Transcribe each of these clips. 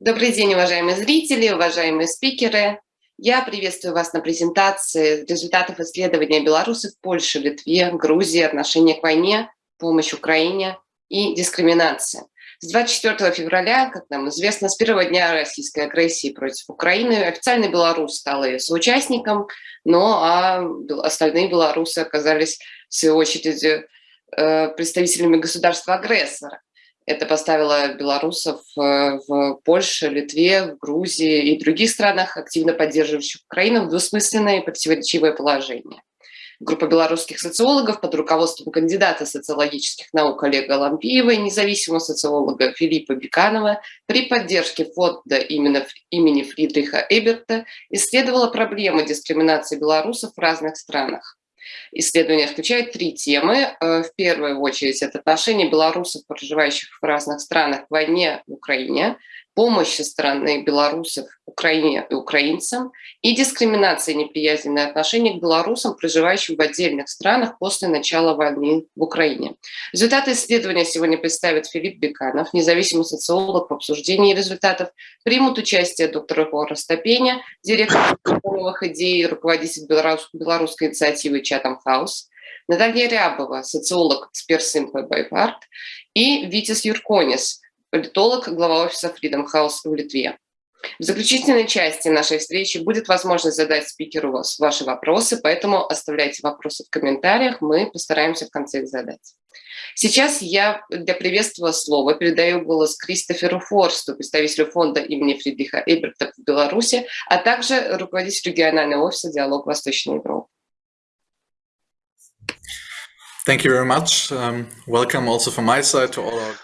Добрый день, уважаемые зрители, уважаемые спикеры. Я приветствую вас на презентации результатов исследования белорусов в Польше, Литве, Грузии, отношение к войне, помощь Украине и дискриминация. С 24 февраля, как нам известно, с первого дня российской агрессии против Украины официально Беларусь стала ее соучастником, но а остальные белорусы оказались, в свою очередь, э, представителями государства-агрессора. Это поставило белорусов э, в Польше, Литве, в Грузии и других странах, активно поддерживающих Украину, в двусмысленное и противоречивое положение. Группа белорусских социологов под руководством кандидата социологических наук Олега Лампиева и независимого социолога Филиппа Беканова при поддержке фонда именно, имени Фридриха Эберта исследовала проблемы дискриминации белорусов в разных странах. Исследование включает три темы. Э, в первую очередь это отношение белорусов, проживающих в разных странах к войне в Украине, помощь со стороны белорусов Украине и украинцам и дискриминация и неприязненное отношение к белорусам, проживающим в отдельных странах после начала войны в Украине. Результаты исследования сегодня представит Филипп Беканов, независимый социолог в обсуждении результатов. Примут участие доктор Егор Стопеня, директор новых идей, руководитель белорусской инициативы «Чатам Хаус», Наталья Рябова, социолог, эксперт Simple by и Витис Юрконис, политолог, глава офиса Freedom House в Литве. В заключительной части нашей встречи будет возможность задать спикеру ваши вопросы, поэтому оставляйте вопросы в комментариях, мы постараемся в конце их задать. Сейчас я для приветствия слова передаю голос Кристоферу Форсту, представителю фонда имени Фридриха Эберта в Беларуси, а также руководителю регионального офиса «Диалог Восточной Европы».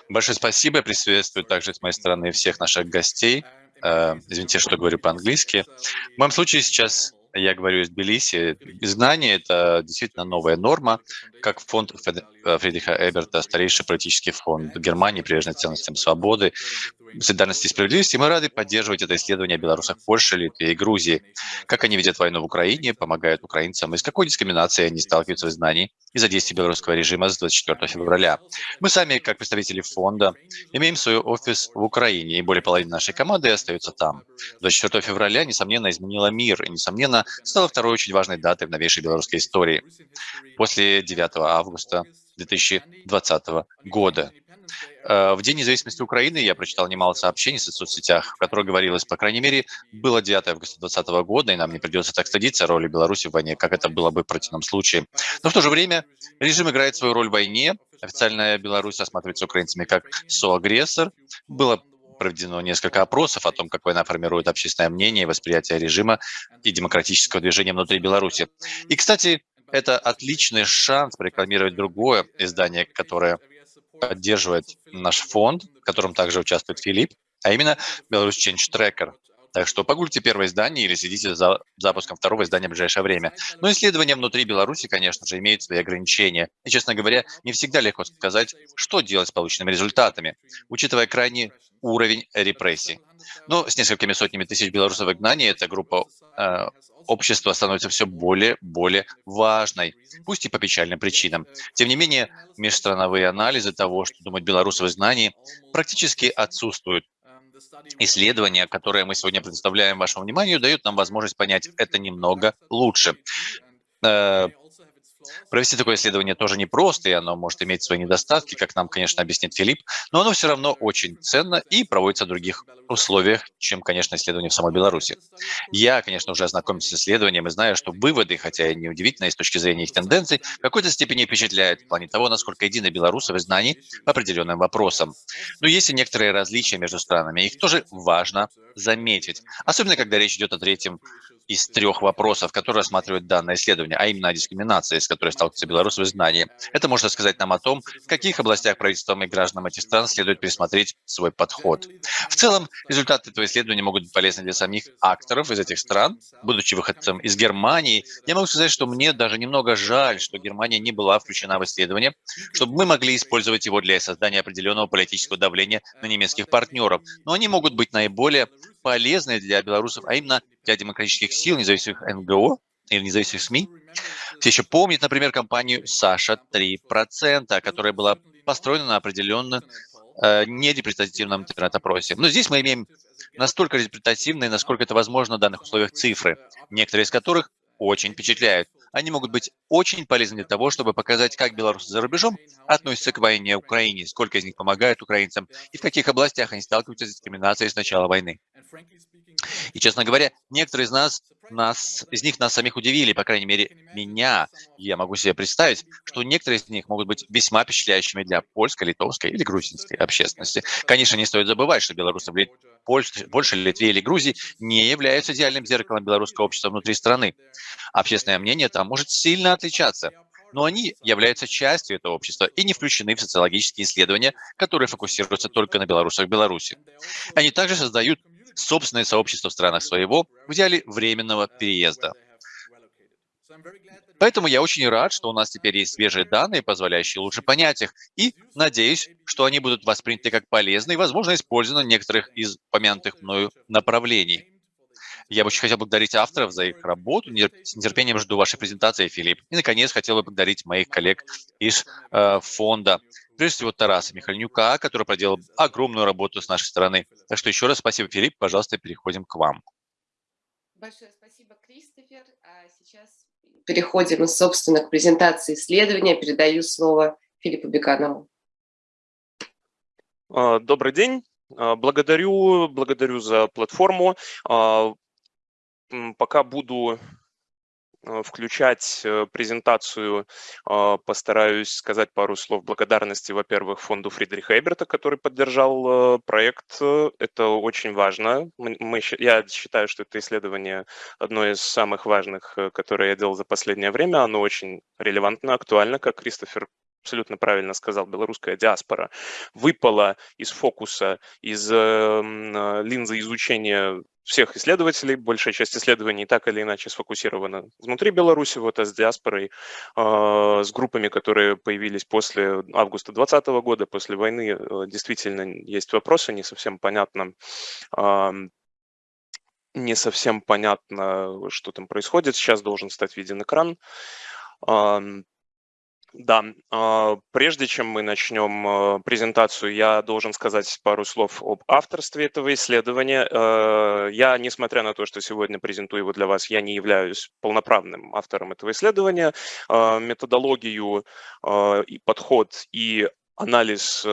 Большое спасибо. Приветствую также с моей стороны всех наших гостей. Uh, извините, что говорю по-английски. В моем случае сейчас я говорю из Тбилиси. Изгнание – это действительно новая норма, как фонд Фридриха Эберта, старейший политический фонд Германии, приверженный ценностям свободы, солидарности и справедливости. Мы рады поддерживать это исследование о белорусах Польши, Литве и Грузии. Как они видят войну в Украине, помогают украинцам, и с какой дискриминацией они сталкиваются в изгнании из-за действий белорусского режима с 24 февраля. Мы сами, как представители фонда, имеем свой офис в Украине, и более половины нашей команды остаются там. 24 февраля, несомненно, изменила мир, и, несомненно, стала второй очень важной датой в новейшей белорусской истории. После 9 августа 2020 года. Э, в День независимости Украины я прочитал немало сообщений в соцсетях, в которых говорилось, по крайней мере, было 9 августа 2020 года, и нам не придется так стыдиться роли Беларуси в войне, как это было бы в противном случае. Но в то же время режим играет свою роль в войне. Официальная Беларусь осматривается украинцами как соагрессор. Было проведено несколько опросов о том, как война формирует общественное мнение восприятие режима и демократического движения внутри Беларуси. И, кстати, это отличный шанс прорекламировать другое издание, которое поддерживает наш фонд, в котором также участвует Филипп, а именно Беларусь Change Tracker. Так что погуглите первое издание или следите за запуском второго издания в ближайшее время. Но исследования внутри Беларуси, конечно же, имеют свои ограничения. И, честно говоря, не всегда легко сказать, что делать с полученными результатами, учитывая крайний уровень репрессий. Но с несколькими сотнями тысяч белорусов в изгнании эта группа э, общества становится все более-более важной, пусть и по печальным причинам. Тем не менее, межстрановые анализы того, что думают белорусы в изгнании, практически отсутствуют. Исследования, которые мы сегодня предоставляем вашему вниманию, дают нам возможность понять это немного лучше. Э, Провести такое исследование тоже непросто, и оно может иметь свои недостатки, как нам, конечно, объяснит Филипп, но оно все равно очень ценно и проводится в других условиях, чем, конечно, исследование в самой Беларуси. Я, конечно, уже ознакомился с исследованием и знаю, что выводы, хотя и неудивительные с точки зрения их тенденций, в какой-то степени впечатляют в плане того, насколько едины белорусы в знании по определенным вопросам. Но есть и некоторые различия между странами, их тоже важно заметить, особенно когда речь идет о третьем из трех вопросов, которые рассматривает данное исследование, а именно о дискриминации, с которой сталкиваются белорусы в изгнании. Это может сказать нам о том, в каких областях правительством и гражданам этих стран следует пересмотреть свой подход. В целом, результаты этого исследования могут быть полезны для самих акторов из этих стран. Будучи выходцем из Германии, я могу сказать, что мне даже немного жаль, что Германия не была включена в исследование, чтобы мы могли использовать его для создания определенного политического давления на немецких партнеров. Но они могут быть наиболее полезны для белорусов, а именно для демократических сил, независимых НГО или независимых СМИ. Все еще помнят, например, компанию «Саша 3%», которая была построена на определенном э, нерепрезентативном интернет-опросе. Но здесь мы имеем настолько результативные, насколько это возможно в данных условиях цифры, некоторые из которых очень впечатляют. Они могут быть очень полезны для того, чтобы показать, как белорусы за рубежом относятся к войне в Украине, сколько из них помогают украинцам и в каких областях они сталкиваются с дискриминацией с начала войны. И, честно говоря, некоторые из нас, нас, из них нас самих удивили, по крайней мере, меня. Я могу себе представить, что некоторые из них могут быть весьма впечатляющими для польской, литовской или грузинской общественности. Конечно, не стоит забывать, что белорусы в Польше, Польше, Литве или Грузии не являются идеальным зеркалом белорусского общества внутри страны. Общественное мнение там может сильно отличаться, но они являются частью этого общества и не включены в социологические исследования, которые фокусируются только на белорусах Беларуси. Они также создают собственное сообщество в странах своего, в идеале временного переезда. Поэтому я очень рад, что у нас теперь есть свежие данные, позволяющие лучше понять их, и надеюсь, что они будут восприняты как полезные и, возможно, использованы в некоторых из помянутых мною направлений. Я бы очень хотел благодарить авторов за их работу. С нетерпением жду вашей презентации, Филипп. И, наконец, хотел бы благодарить моих коллег из э, фонда. Прежде всего, Тараса Михальнюка, который проделал огромную работу с нашей стороны. Так что еще раз спасибо, Филипп. Пожалуйста, переходим к вам. Большое спасибо, Кристофер. А сейчас переходим, собственно, к презентации исследования. Передаю слово Филиппу Беканову. А, добрый день. А, благодарю, благодарю за платформу. А, пока буду включать э, презентацию, а, постараюсь сказать пару слов благодарности, во-первых, фонду Фридриха Эберта, который поддержал э, проект. Это очень важно. Мы, я считаю, что это исследование одно из самых важных, которое я делал за последнее время. Оно очень релевантно, актуально, как Кристофер абсолютно правильно сказал, белорусская диаспора выпала из фокуса, из э, линзы изучения всех исследователей, большая часть исследований так или иначе сфокусирована внутри Беларуси, вот, а с диаспорой, э, с группами, которые появились после августа 2020 года, после войны, э, действительно есть вопросы, не совсем понятно, э, не совсем понятно, что там происходит. Сейчас должен стать виден экран. Да, а, прежде чем мы начнем а, презентацию, я должен сказать пару слов об авторстве этого исследования. А, я, несмотря на то, что сегодня презентую его для вас, я не являюсь полноправным автором этого исследования. Методологию и подход и анализ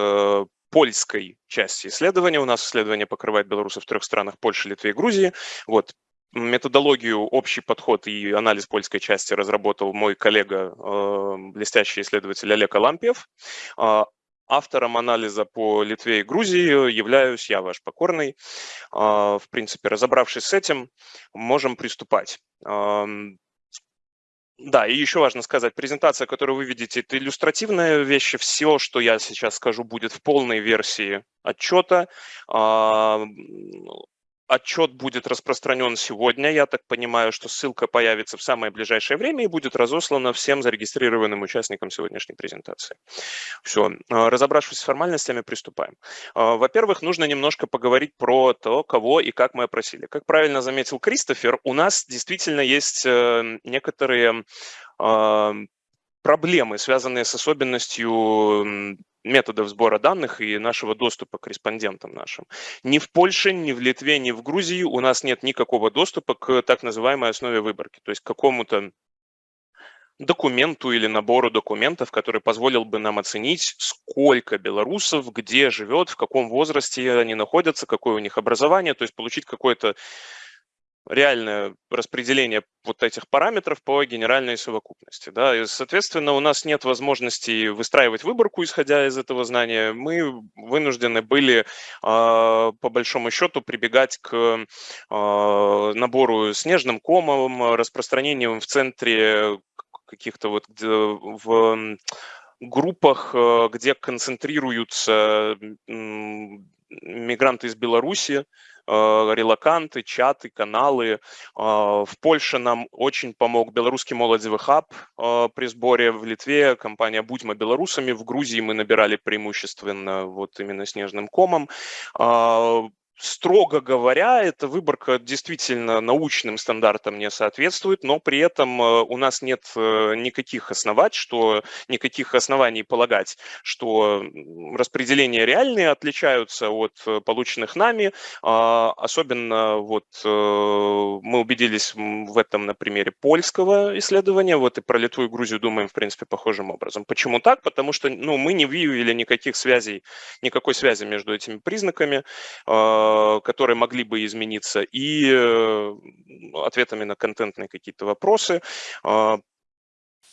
польской части исследования. У нас исследование покрывает белорусов в трех странах – Польше, Литве и Грузии. Вот, Методологию, общий подход и анализ польской части разработал мой коллега, э, блестящий исследователь Олег Алампьев. А, автором анализа по Литве и Грузии являюсь я, ваш покорный. А, в принципе, разобравшись с этим, можем приступать. Да, и еще важно сказать, презентация, которую вы видите, это иллюстративная вещь. Все, что я сейчас скажу, будет в полной версии отчета. Отчет будет распространен сегодня. Я так понимаю, что ссылка появится в самое ближайшее время и будет разослана всем зарегистрированным участникам сегодняшней презентации. Все. А, разобравшись с формальностями, приступаем. А, во-первых, нужно немножко поговорить про то, кого и как мы опросили. Как правильно заметил Кристофер, у нас действительно есть э, некоторые а, проблемы, связанные с особенностью методов сбора данных и нашего доступа к респондентам нашим. Ни в Польше, ни в Литве, ни в Грузии у нас нет никакого доступа к так называемой основе выборки, то есть к какому-то документу или набору документов, который позволил бы нам оценить, сколько белорусов, где живет, в каком возрасте они находятся, какое у них образование, то есть получить какое-то реальное распределение вот этих параметров по генеральной совокупности. Да? И, соответственно, у нас нет возможности выстраивать выборку, исходя из этого знания. Мы вынуждены были, а, по большому счету, прибегать к а, набору снежным комом, распространением в центре каких-то вот в группах, а, где концентрируются мигранты из Беларуси, релаканты, чаты, каналы. А, в Польше нам очень помог белорусский молодевый хаб а, при сборе в Литве, компания «Будьмо белорусами». В Грузии мы набирали преимущественно вот именно снежным комом. Строго говоря, эта выборка действительно научным стандартам не соответствует, но при этом э, у нас нет э, никаких основать, что никаких оснований полагать, что распределения реальные отличаются от э, полученных нами. А, особенно вот мы убедились в этом на примере польского исследования, вот и про Литву и Грузию думаем, в принципе, похожим образом. Почему так? Потому что ну, мы не выявили никаких связей, никакой связи между этими признаками а, которые могли бы измениться, и э, ответами на контентные какие-то вопросы.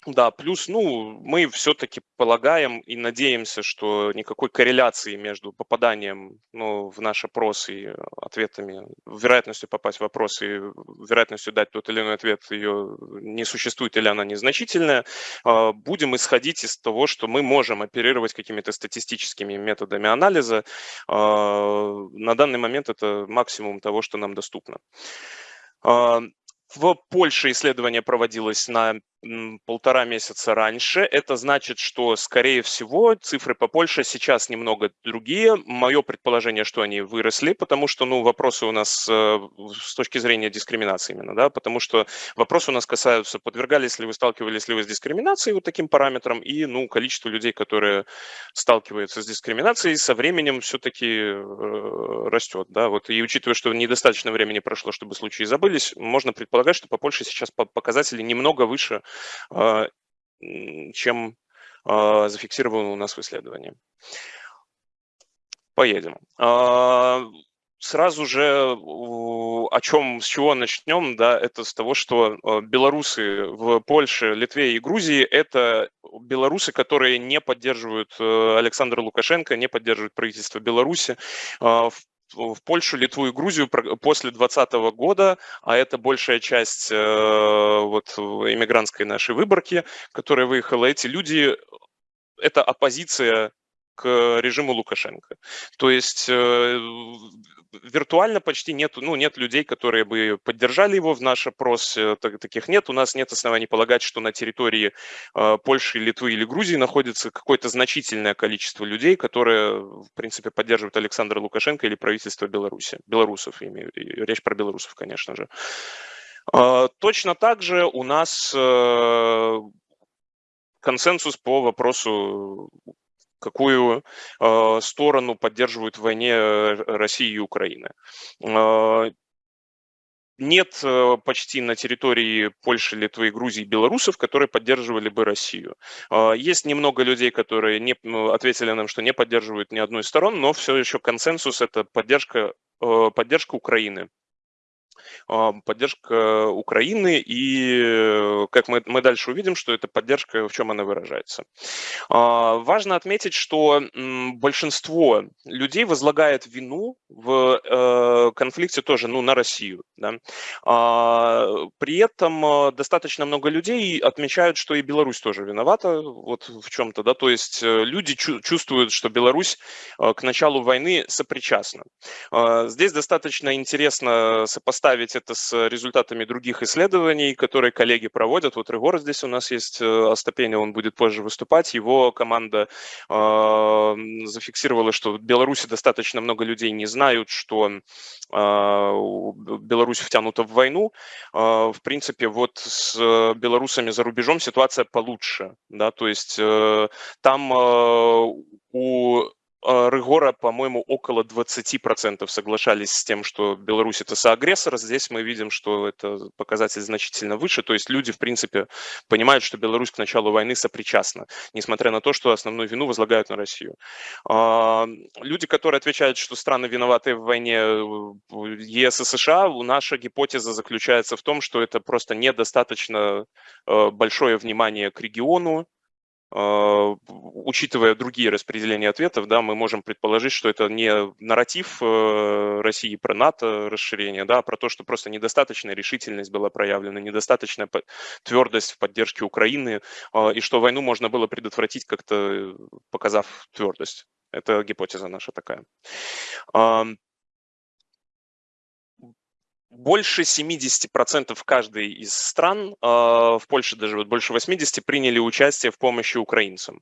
Да, плюс, ну, мы все-таки полагаем и надеемся, что никакой корреляции между попаданием ну, в наш опрос и ответами, вероятностью попасть в опрос и вероятностью дать тот или иной ответ ее не существует или она незначительная. А, будем исходить из того, что мы можем оперировать какими-то статистическими методами анализа. А, на данный момент это максимум того, что нам доступно. А, в Польше исследование проводилось на полтора месяца раньше. Это значит, что, скорее всего, цифры по Польше сейчас немного другие. Мое предположение, что они выросли, потому что, ну, вопросы у нас э, с точки зрения дискриминации именно, да, потому что вопросы у нас касаются, подвергались ли вы, сталкивались ли вы с дискриминацией вот таким параметром, и, ну, количество людей, которые сталкиваются с дискриминацией, со временем все-таки э, растет, да, вот, и учитывая, что недостаточно времени прошло, чтобы случаи забылись, можно предполагать, что по Польше сейчас показатели немного выше чем а, зафиксировано у нас в исследовании. Поедем. А, сразу же о чем, с чего начнем, да, это с того, что белорусы в Польше, Литве и Грузии – это белорусы, которые не поддерживают э, Александра Лукашенко, не поддерживают правительство Беларуси. В в Польшу, Литву и Грузию после 2020 года, а это большая часть э, вот иммигрантской нашей выборки, которая выехала, эти люди, это оппозиция к режиму Лукашенко. То есть э, виртуально почти нет, ну, нет людей, которые бы поддержали его в наш опрос, э, таких нет. У нас нет оснований полагать, что на территории э, Польши, Литвы или Грузии находится какое-то значительное количество людей, которые, в принципе, поддерживают Александра Лукашенко или правительство Беларуси, белорусов, имею, речь про белорусов, конечно же. А, точно так же у нас консенсус по вопросу какую э, сторону поддерживают в войне э, Россия и Украина. Э, нет э, почти на территории Польши, Литвы, Грузии белорусов, которые поддерживали бы Россию. Есть немного людей, которые не, ответили нам, что не поддерживают ни одной из сторон, но все еще консенсус – это поддержка, поддержка Украины поддержка Украины, и э, как мы, мы дальше увидим, что эта поддержка, в чем она выражается. А, важно отметить, что большинство людей возлагает вину в э, конфликте тоже ну, на Россию. Да? А, при этом э, достаточно много людей отмечают, что и Беларусь тоже виновата вот в чем-то. Да? То есть люди чувствуют, что Беларусь к началу войны сопричастна. Здесь достаточно интересно сопоставить сопоставить это с результатами других исследований, которые коллеги проводят. Вот Регор здесь у нас есть, э, Остапеня, он будет позже выступать. Его команда э, зафиксировала, что в Беларуси достаточно много людей не знают, что э, Беларусь втянута в войну. Э, в принципе, вот с белорусами за рубежом ситуация получше. Да? То есть э, там э, у Рыгора, по-моему, около 20% соглашались с тем, что Беларусь это соагрессор. Здесь мы видим, что это показатель значительно выше. То есть люди, в принципе, понимают, что Беларусь к началу войны сопричастна, несмотря на то, что основную вину возлагают на Россию. А, люди, которые отвечают, что страны виноваты в войне э, ЕС и США, наша гипотеза заключается в том, что это просто недостаточно э, большое внимание к региону, а, учитывая другие распределения ответов, да, мы можем предположить, что это не нарратив э, России про НАТО расширение, да, а про то, что просто недостаточная решительность была проявлена, недостаточная твердость в поддержке Украины, а, и что войну можно было предотвратить как-то, показав твердость. Это гипотеза наша такая больше 70% каждой из стран, а, в Польше даже больше 80%, приняли участие в помощи украинцам.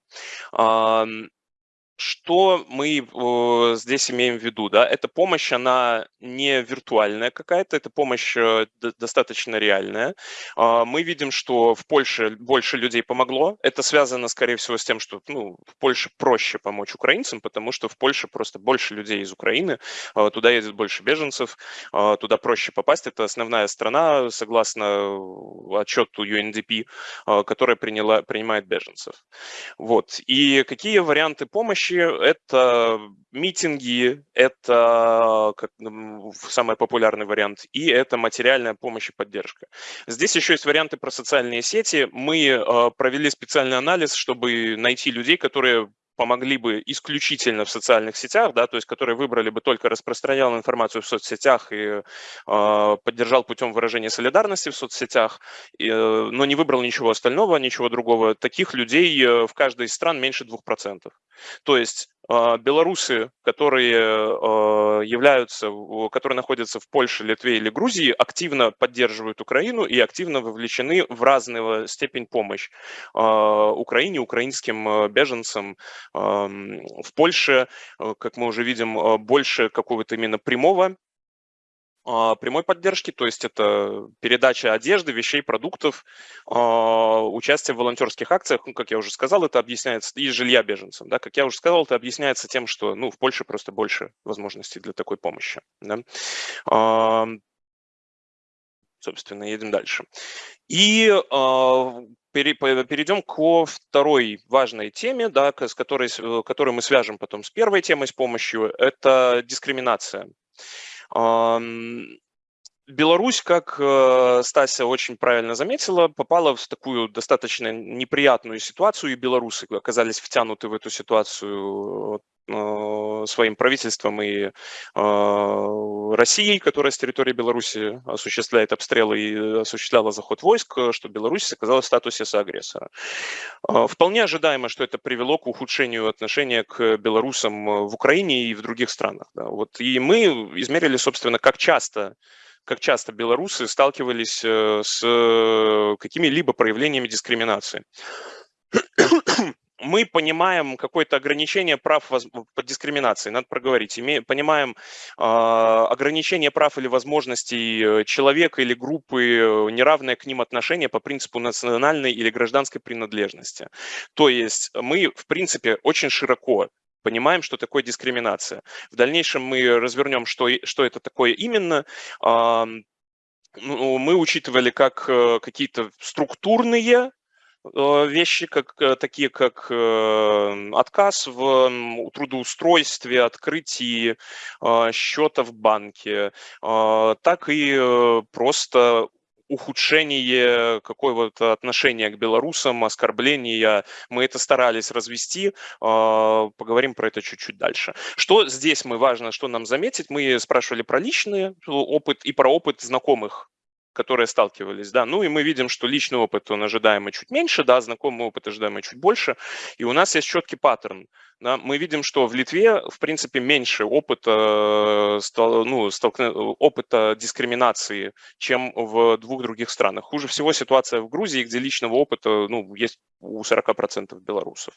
Что мы э, здесь имеем в виду? Да? Эта помощь, она не виртуальная какая-то, эта помощь э, достаточно реальная. Э, мы видим, что в Польше больше людей помогло. Это связано, скорее всего, с тем, что ну, в Польше проще помочь украинцам, потому что в Польше просто больше людей из Украины, э, туда едет больше беженцев, э, туда проще попасть. Это основная страна, согласно отчету UNDP, э, которая приняла, принимает беженцев. Вот. И какие варианты помощи помощи, это митинги, это как, самый популярный вариант, и это материальная помощь и поддержка. Здесь еще есть варианты про социальные сети. Мы э, провели специальный анализ, чтобы найти людей, которые помогли бы исключительно в социальных сетях, да, то есть которые выбрали бы только распространял информацию в соцсетях и э, поддержал путем выражения солидарности в соцсетях, и, э, но не выбрал ничего остального, ничего другого. Таких людей э, в каждой из стран меньше 2%. То есть белорусы, которые а, являются, которые находятся в Польше, Литве или Грузии, активно поддерживают Украину и активно вовлечены в разную степень помощь а, Украине, украинским беженцам. В Польше, как мы уже видим, больше какого-то именно прямого а, прямой поддержки, то есть это передача одежды, вещей, продуктов, а, участие в волонтерских акциях, ну, как я уже сказал, это объясняется, и жилья беженцам, да, как я уже сказал, это объясняется тем, что, ну, в Польше просто больше возможностей для такой помощи, да. А, собственно, едем дальше. И перейдем ко второй важной теме, да, с которой, которую мы свяжем потом с первой темой с помощью, это дискриминация. Беларусь, как э, Стася очень правильно заметила, попала в такую достаточно неприятную ситуацию, и белорусы оказались втянуты в эту ситуацию своим правительством и э, Россией, которая с территории Беларуси осуществляет обстрелы и осуществляла заход войск, что Беларусь оказалась в статусе соагрессора. Э, вполне ожидаемо, что это привело к ухудшению отношения к белорусам в Украине и в других странах. Да. Вот. И мы измерили, собственно, как часто как часто белорусы сталкивались с какими-либо проявлениями дискриминации мы понимаем какое-то ограничение прав по дискриминации, надо проговорить, понимаем э, ограничение прав или возможностей э, человека или группы, э, неравное к ним отношение по принципу национальной или гражданской принадлежности. То есть мы, в принципе, очень широко понимаем, что такое дискриминация. В дальнейшем мы развернем, что, что это такое именно. Э, мы учитывали как э, какие-то структурные вещи, как, э, такие как э, отказ в трудоустройстве, открытии счета в банке, так и просто ухудшение какого-то отношения к белорусам, оскорбления. Мы это старались развести, поговорим про это чуть-чуть дальше. Что здесь мы важно, что нам заметить? Мы спрашивали про личный опыт и про опыт знакомых которые сталкивались, да, ну и мы видим, что личный опыт, он ожидаемо чуть меньше, да, знакомый опыт ожидаемо чуть больше, и у нас есть четкий паттерн, да, мы видим, что в Литве, в принципе, меньше опыта, ну, столкну, опыта дискриминации, чем в двух других странах. Хуже всего ситуация в Грузии, где личного опыта, ну, есть у 40% белорусов.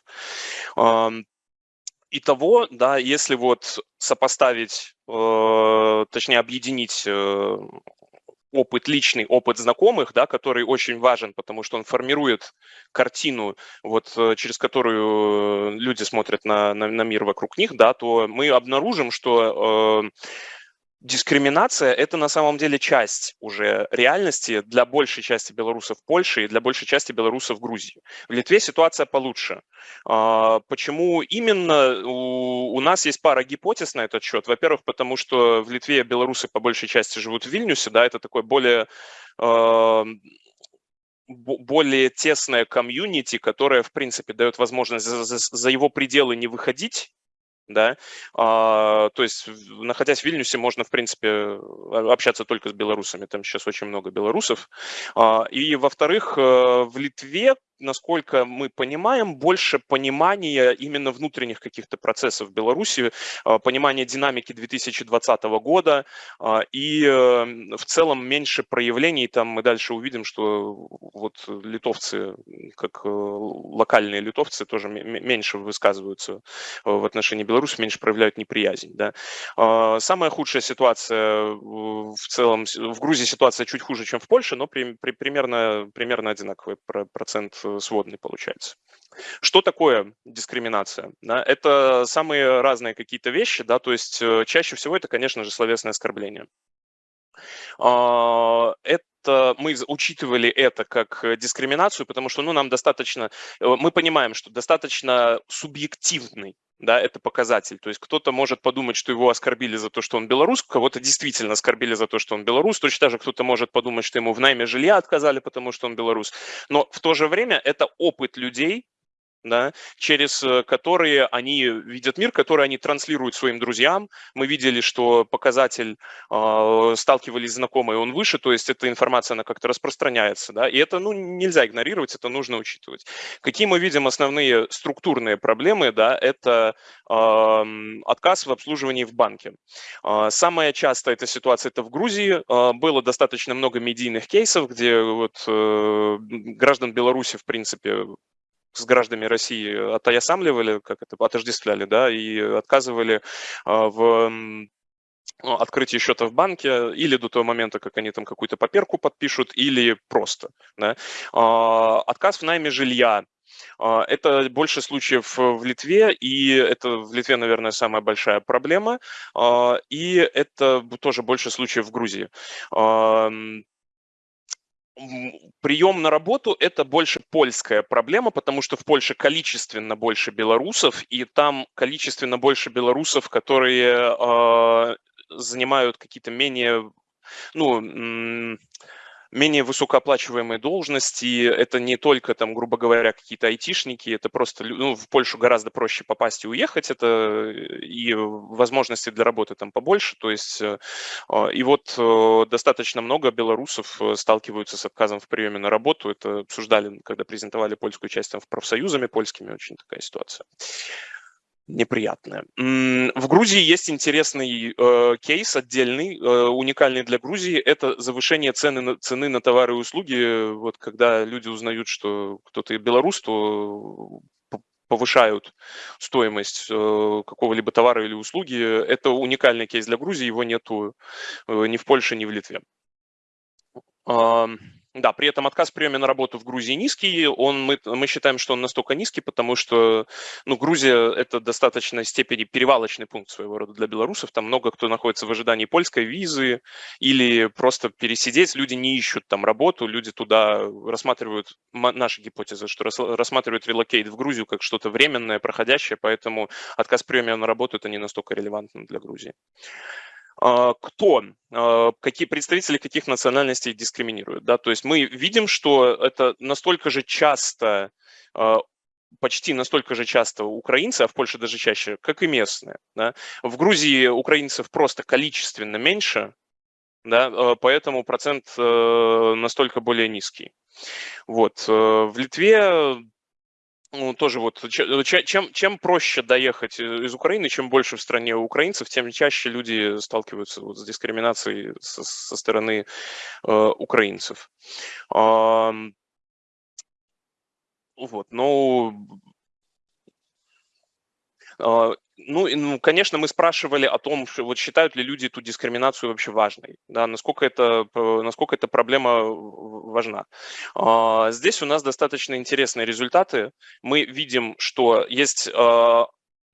Итого, да, если вот сопоставить, э, точнее объединить э, опыт, личный опыт знакомых, да, который очень важен, потому что он формирует картину, вот, э, через которую люди смотрят на, на, на мир вокруг них, да, то мы обнаружим, что э, дискриминация – это на самом деле часть уже реальности для большей части белорусов в Польше и для большей части белорусов Грузии. В Литве ситуация получше. А, почему именно? У нас есть пара гипотез на этот счет. Во-первых, потому что в Литве белорусы по большей части живут в Вильнюсе, да, это такой более а, более тесная комьюнити, которая, в принципе, дает возможность за, за, за его пределы не выходить, да, а, то есть находясь в Вильнюсе можно, в принципе, общаться только с белорусами, там сейчас очень много белорусов, а, и во-вторых, э, в Литве насколько мы понимаем, больше понимания именно внутренних каких-то процессов в Беларуси, а, понимания динамики 2020 года а, и эм, в целом меньше проявлений. Там мы дальше увидим, что вот литовцы, как э, локальные литовцы, тоже меньше высказываются э, в отношении Беларуси, меньше проявляют неприязнь. Да. А, самая худшая ситуация в целом, в Грузии ситуация чуть хуже, чем в Польше, но при, при, примерно, примерно одинаковый процент сводный получается. Что такое дискриминация? Это самые разные какие-то вещи, да, то есть э, чаще всего это, конечно же, словесное оскорбление. А, это мы учитывали это как дискриминацию, потому что ну, нам достаточно, э, мы понимаем, что достаточно субъективный да, это показатель. То есть кто-то может подумать, что его оскорбили за то, что он белорус, кого-то действительно оскорбили за то, что он белорус, точно так же кто-то может подумать, что ему в найме жилья отказали, потому что он белорус. Но в то же время это опыт людей, да, через э, которые они видят мир, который они транслируют своим друзьям. Мы видели, что показатель э, сталкивались знакомые, он выше, то есть эта информация, она как-то распространяется. Да, и это ну, нельзя игнорировать, это нужно учитывать. Какие мы видим основные структурные проблемы? Да, это э, отказ в обслуживании в банке. Э, самая частая эта ситуация это в Грузии. Э, было достаточно много медийных кейсов, где вот, э, граждан Беларуси, в принципе, с гражданами России отоясамливали, как это, отождествляли, да, и отказывали а, в ну, открытие счета в банке или до того момента, как они там какую-то паперку подпишут, или просто. Да. А, отказ в найме жилья. А, это больше случаев в Литве, и это в Литве, наверное, самая большая проблема, и это тоже больше случаев в Грузии прием на работу – это больше польская проблема, потому что в Польше количественно больше белорусов, и там количественно больше белорусов, которые э, занимают какие-то менее, ну, менее высокооплачиваемые должности. Это не только, там, грубо говоря, какие-то айтишники, это просто ну, в Польшу гораздо проще попасть и уехать, это э, и возможности для работы там побольше. То есть, э, а, и вот э, достаточно много белорусов сталкиваются с отказом в приеме на работу. Это обсуждали, когда презентовали польскую часть там в профсоюзами польскими, очень такая ситуация неприятное. В Грузии есть интересный э, кейс отдельный, э, уникальный для Грузии. Это завышение цены на, цены на товары и услуги. Вот когда люди узнают, что кто-то белорус, то повышают стоимость э, какого-либо товара или услуги. Это уникальный кейс для Грузии, его нету э, ни в Польше, ни в Литве. Да, при этом отказ в приеме на работу в Грузии низкий. Он, мы, мы считаем, что он настолько низкий, потому что ну, Грузия – это достаточной степени перевалочный пункт своего рода для белорусов. Там много кто находится в ожидании польской визы или просто пересидеть. Люди не ищут там работу, люди туда рассматривают, наша гипотеза, что рассматривают релокейт в Грузию как что-то временное, проходящее, поэтому отказ в приеме на работу – это не настолько релевантно для Грузии. А, кто, а, какие представители каких национальностей дискриминируют. Да? То есть мы видим, что это настолько же часто, а, почти настолько же часто украинцы, а в Польше даже чаще, как и местные. Да? В Грузии украинцев просто количественно меньше, да, поэтому процент настолько более низкий. Вот. Э, в Литве ну, тоже вот, э, чем, чем проще доехать из Украины, чем больше в стране украинцев, тем чаще люди сталкиваются вот с дискриминацией со, со стороны э, украинцев. Э, вот, ну, а, ну, ну, конечно, мы спрашивали о том, что, вот считают ли люди эту дискриминацию вообще важной, да, насколько это, насколько эта проблема важна. А, здесь у нас достаточно интересные результаты. Мы видим, что есть а,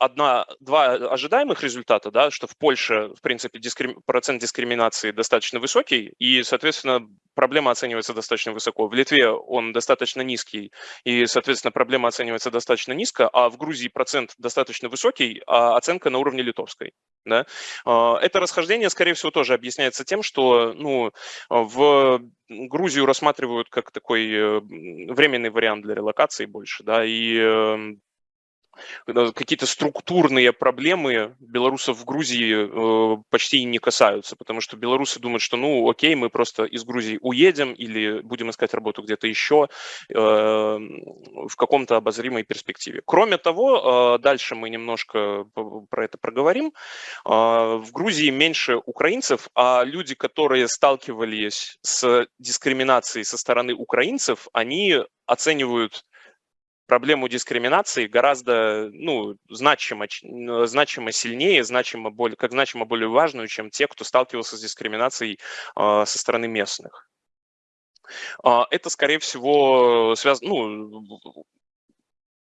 одна, два ожидаемых результата, да, что в Польше, в принципе, дискрим, процент дискриминации достаточно высокий, и, соответственно, проблема оценивается достаточно высоко. В Литве он достаточно низкий, и, соответственно, проблема оценивается достаточно низко, а в Грузии процент достаточно высокий, а оценка на уровне литовской. Да? А, это расхождение, скорее всего, тоже объясняется тем, что ну, в Грузию рассматривают как такой э, временный вариант для релокации больше, да, и эм, какие-то структурные проблемы белорусов в Грузии э, почти не касаются, потому что белорусы думают, что ну окей, мы просто из Грузии уедем или будем искать работу где-то еще э, в каком-то обозримой перспективе. Кроме того, э, дальше мы немножко про это проговорим. В Грузии меньше украинцев, а люди, которые сталкивались с дискриминацией со стороны украинцев, они оценивают проблему дискриминации гораздо ну, значимо, значимо сильнее, значимо более, как значимо более важную, чем те, кто сталкивался с дискриминацией э, со стороны местных. Э, это, скорее всего, связано, ну,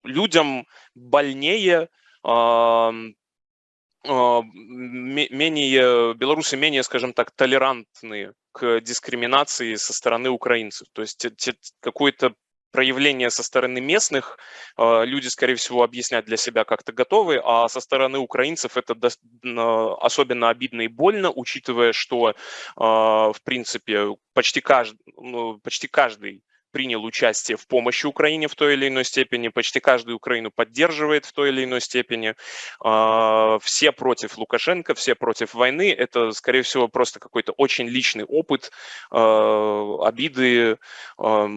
людям больнее, э, менее, белорусы менее, скажем так, толерантны к дискриминации со стороны украинцев. То есть какой-то проявления со стороны местных а, люди, скорее всего, объяснять для себя как-то готовы, а со стороны украинцев это особенно обидно и больно, учитывая, что, а, в принципе, почти каждый, ну, почти каждый принял участие в помощи Украине в той или иной степени, почти каждый Украину поддерживает в той или иной степени. А, все против Лукашенко, все против войны. Это, скорее всего, просто какой-то очень личный опыт, а, обиды, а,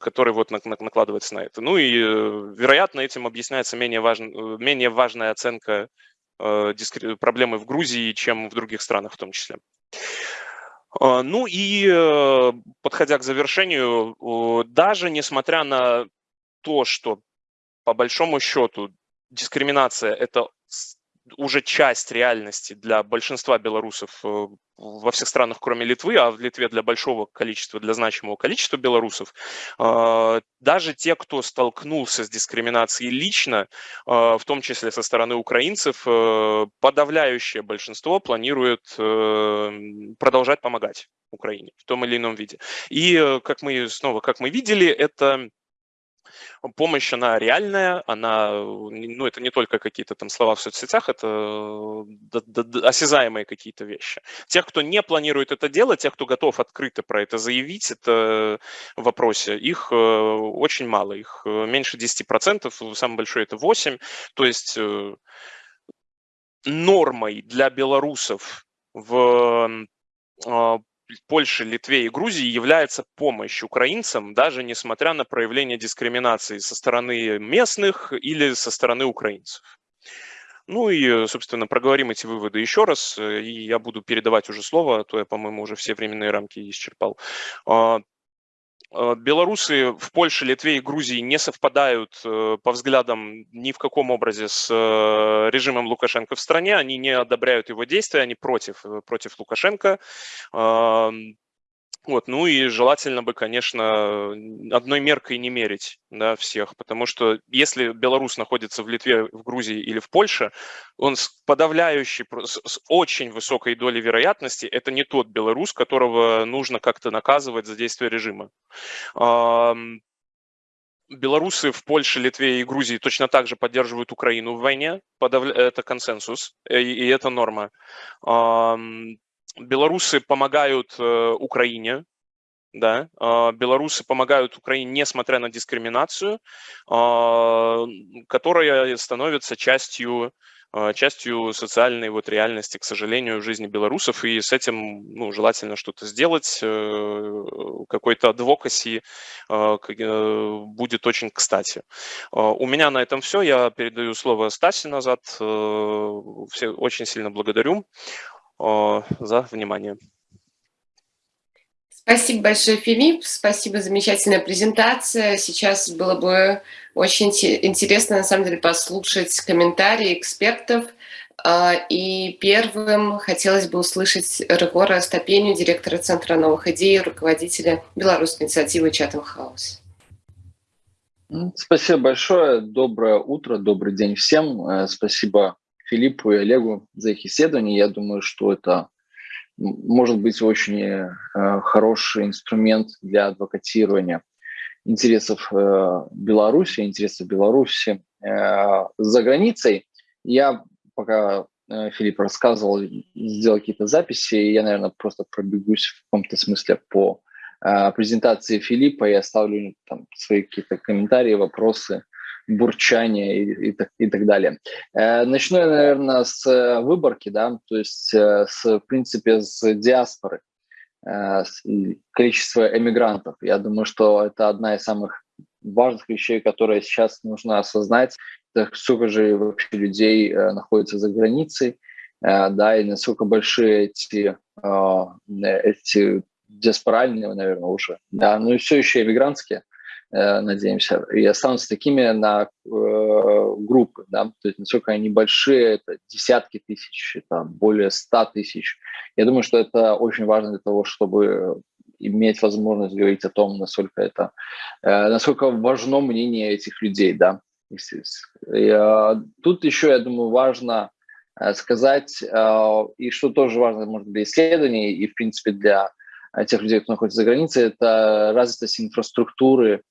который вот накладывается на это. Ну и, э, вероятно, этим объясняется менее, важн, менее важная оценка проблемы в Грузии, чем в других странах в том числе. А, ну и э, подходя к завершению, даже несмотря на то, что по большому счету дискриминация – это уже часть реальности для большинства белорусов э, во всех странах, кроме Литвы, а в Литве для большого количества, для значимого количества белорусов, э, даже те, кто столкнулся с дискриминацией лично, э, в том числе со стороны украинцев, подавляющее большинство планирует продолжать помогать Украине в том или ином виде. И как мы снова, как мы видели, это помощь, она реальная, она, ну, это не только какие-то там слова в соцсетях, это осязаемые какие-то вещи. Тех, кто не планирует это делать, тех, кто готов открыто про это заявить, это в вопросе, их э, очень мало, их э, меньше 10%, самый большой это 8%, то есть э, нормой для белорусов в Польше, Литве и Грузии является помощь украинцам, даже несмотря на проявление дискриминации со стороны местных или со стороны украинцев. Ну и, собственно, проговорим эти выводы еще раз, и я буду передавать уже слово, а то я, по-моему, уже все временные рамки исчерпал. Э, белорусы в Польше, Литве и Грузии не совпадают э, по взглядам ни в каком образе с э, режимом Лукашенко в стране. Они не одобряют его действия, они против, против Лукашенко. Вот, ну и желательно бы, конечно, одной меркой не мерить да, всех, потому что если белорус находится в Литве, в Грузии или в Польше, он с подавляющей, с очень высокой долей вероятности, это не тот белорус, которого нужно как-то наказывать за действие режима. Белорусы в Польше, Литве и Грузии точно так же поддерживают Украину в войне, это консенсус, э, и это норма белорусы помогают э, Украине, да, э, белорусы помогают Украине, несмотря на дискриминацию, э, которая становится частью э, частью социальной вот реальности, к сожалению, в жизни белорусов, и с этим ну, желательно что-то сделать, э, какой-то адвокаси э, будет очень кстати. У меня на этом все, я передаю слово Стасе назад, все очень сильно благодарю за внимание. Спасибо большое, Филипп. Спасибо, замечательная презентация. Сейчас было бы очень интересно, на самом деле, послушать комментарии экспертов. А, и первым хотелось бы услышать Регора Стопеню, директора Центра новых идей, руководителя белорусской инициативы Chatham House. Спасибо большое. Доброе утро, добрый день всем. Э, спасибо Филиппу и Олегу за их исследование. Я думаю, что это может быть очень э, хороший инструмент для адвокатирования интересов э, Беларуси, интересов Беларуси э, за границей. Я пока Филипп рассказывал, сделал какие-то записи, и я, наверное, просто пробегусь в каком-то смысле по презентации Филиппа и оставлю там свои какие-то комментарии, вопросы бурчание и, и, и так далее. Начну я, наверное, с выборки, да, то есть, с, в принципе, с диаспоры, с количества эмигрантов. Я думаю, что это одна из самых важных вещей, которые сейчас нужно осознать, это сколько же вообще людей находится за границей, да, и насколько большие эти, эти диаспоральные, наверное, уже, да, но и все еще иммигрантские, э, надеемся, и останутся такими на э, группы, да, то есть насколько они большие, это десятки тысяч, там, более ста тысяч. Я думаю, что это очень важно для того, чтобы иметь возможность говорить о том, насколько это, э, насколько важно мнение этих людей, да. И, э, тут еще, я думаю, важно э, сказать, э, и что тоже важно, может, для исследований и, в принципе, для тех людей, кто находится за границей, это развитость инфраструктуры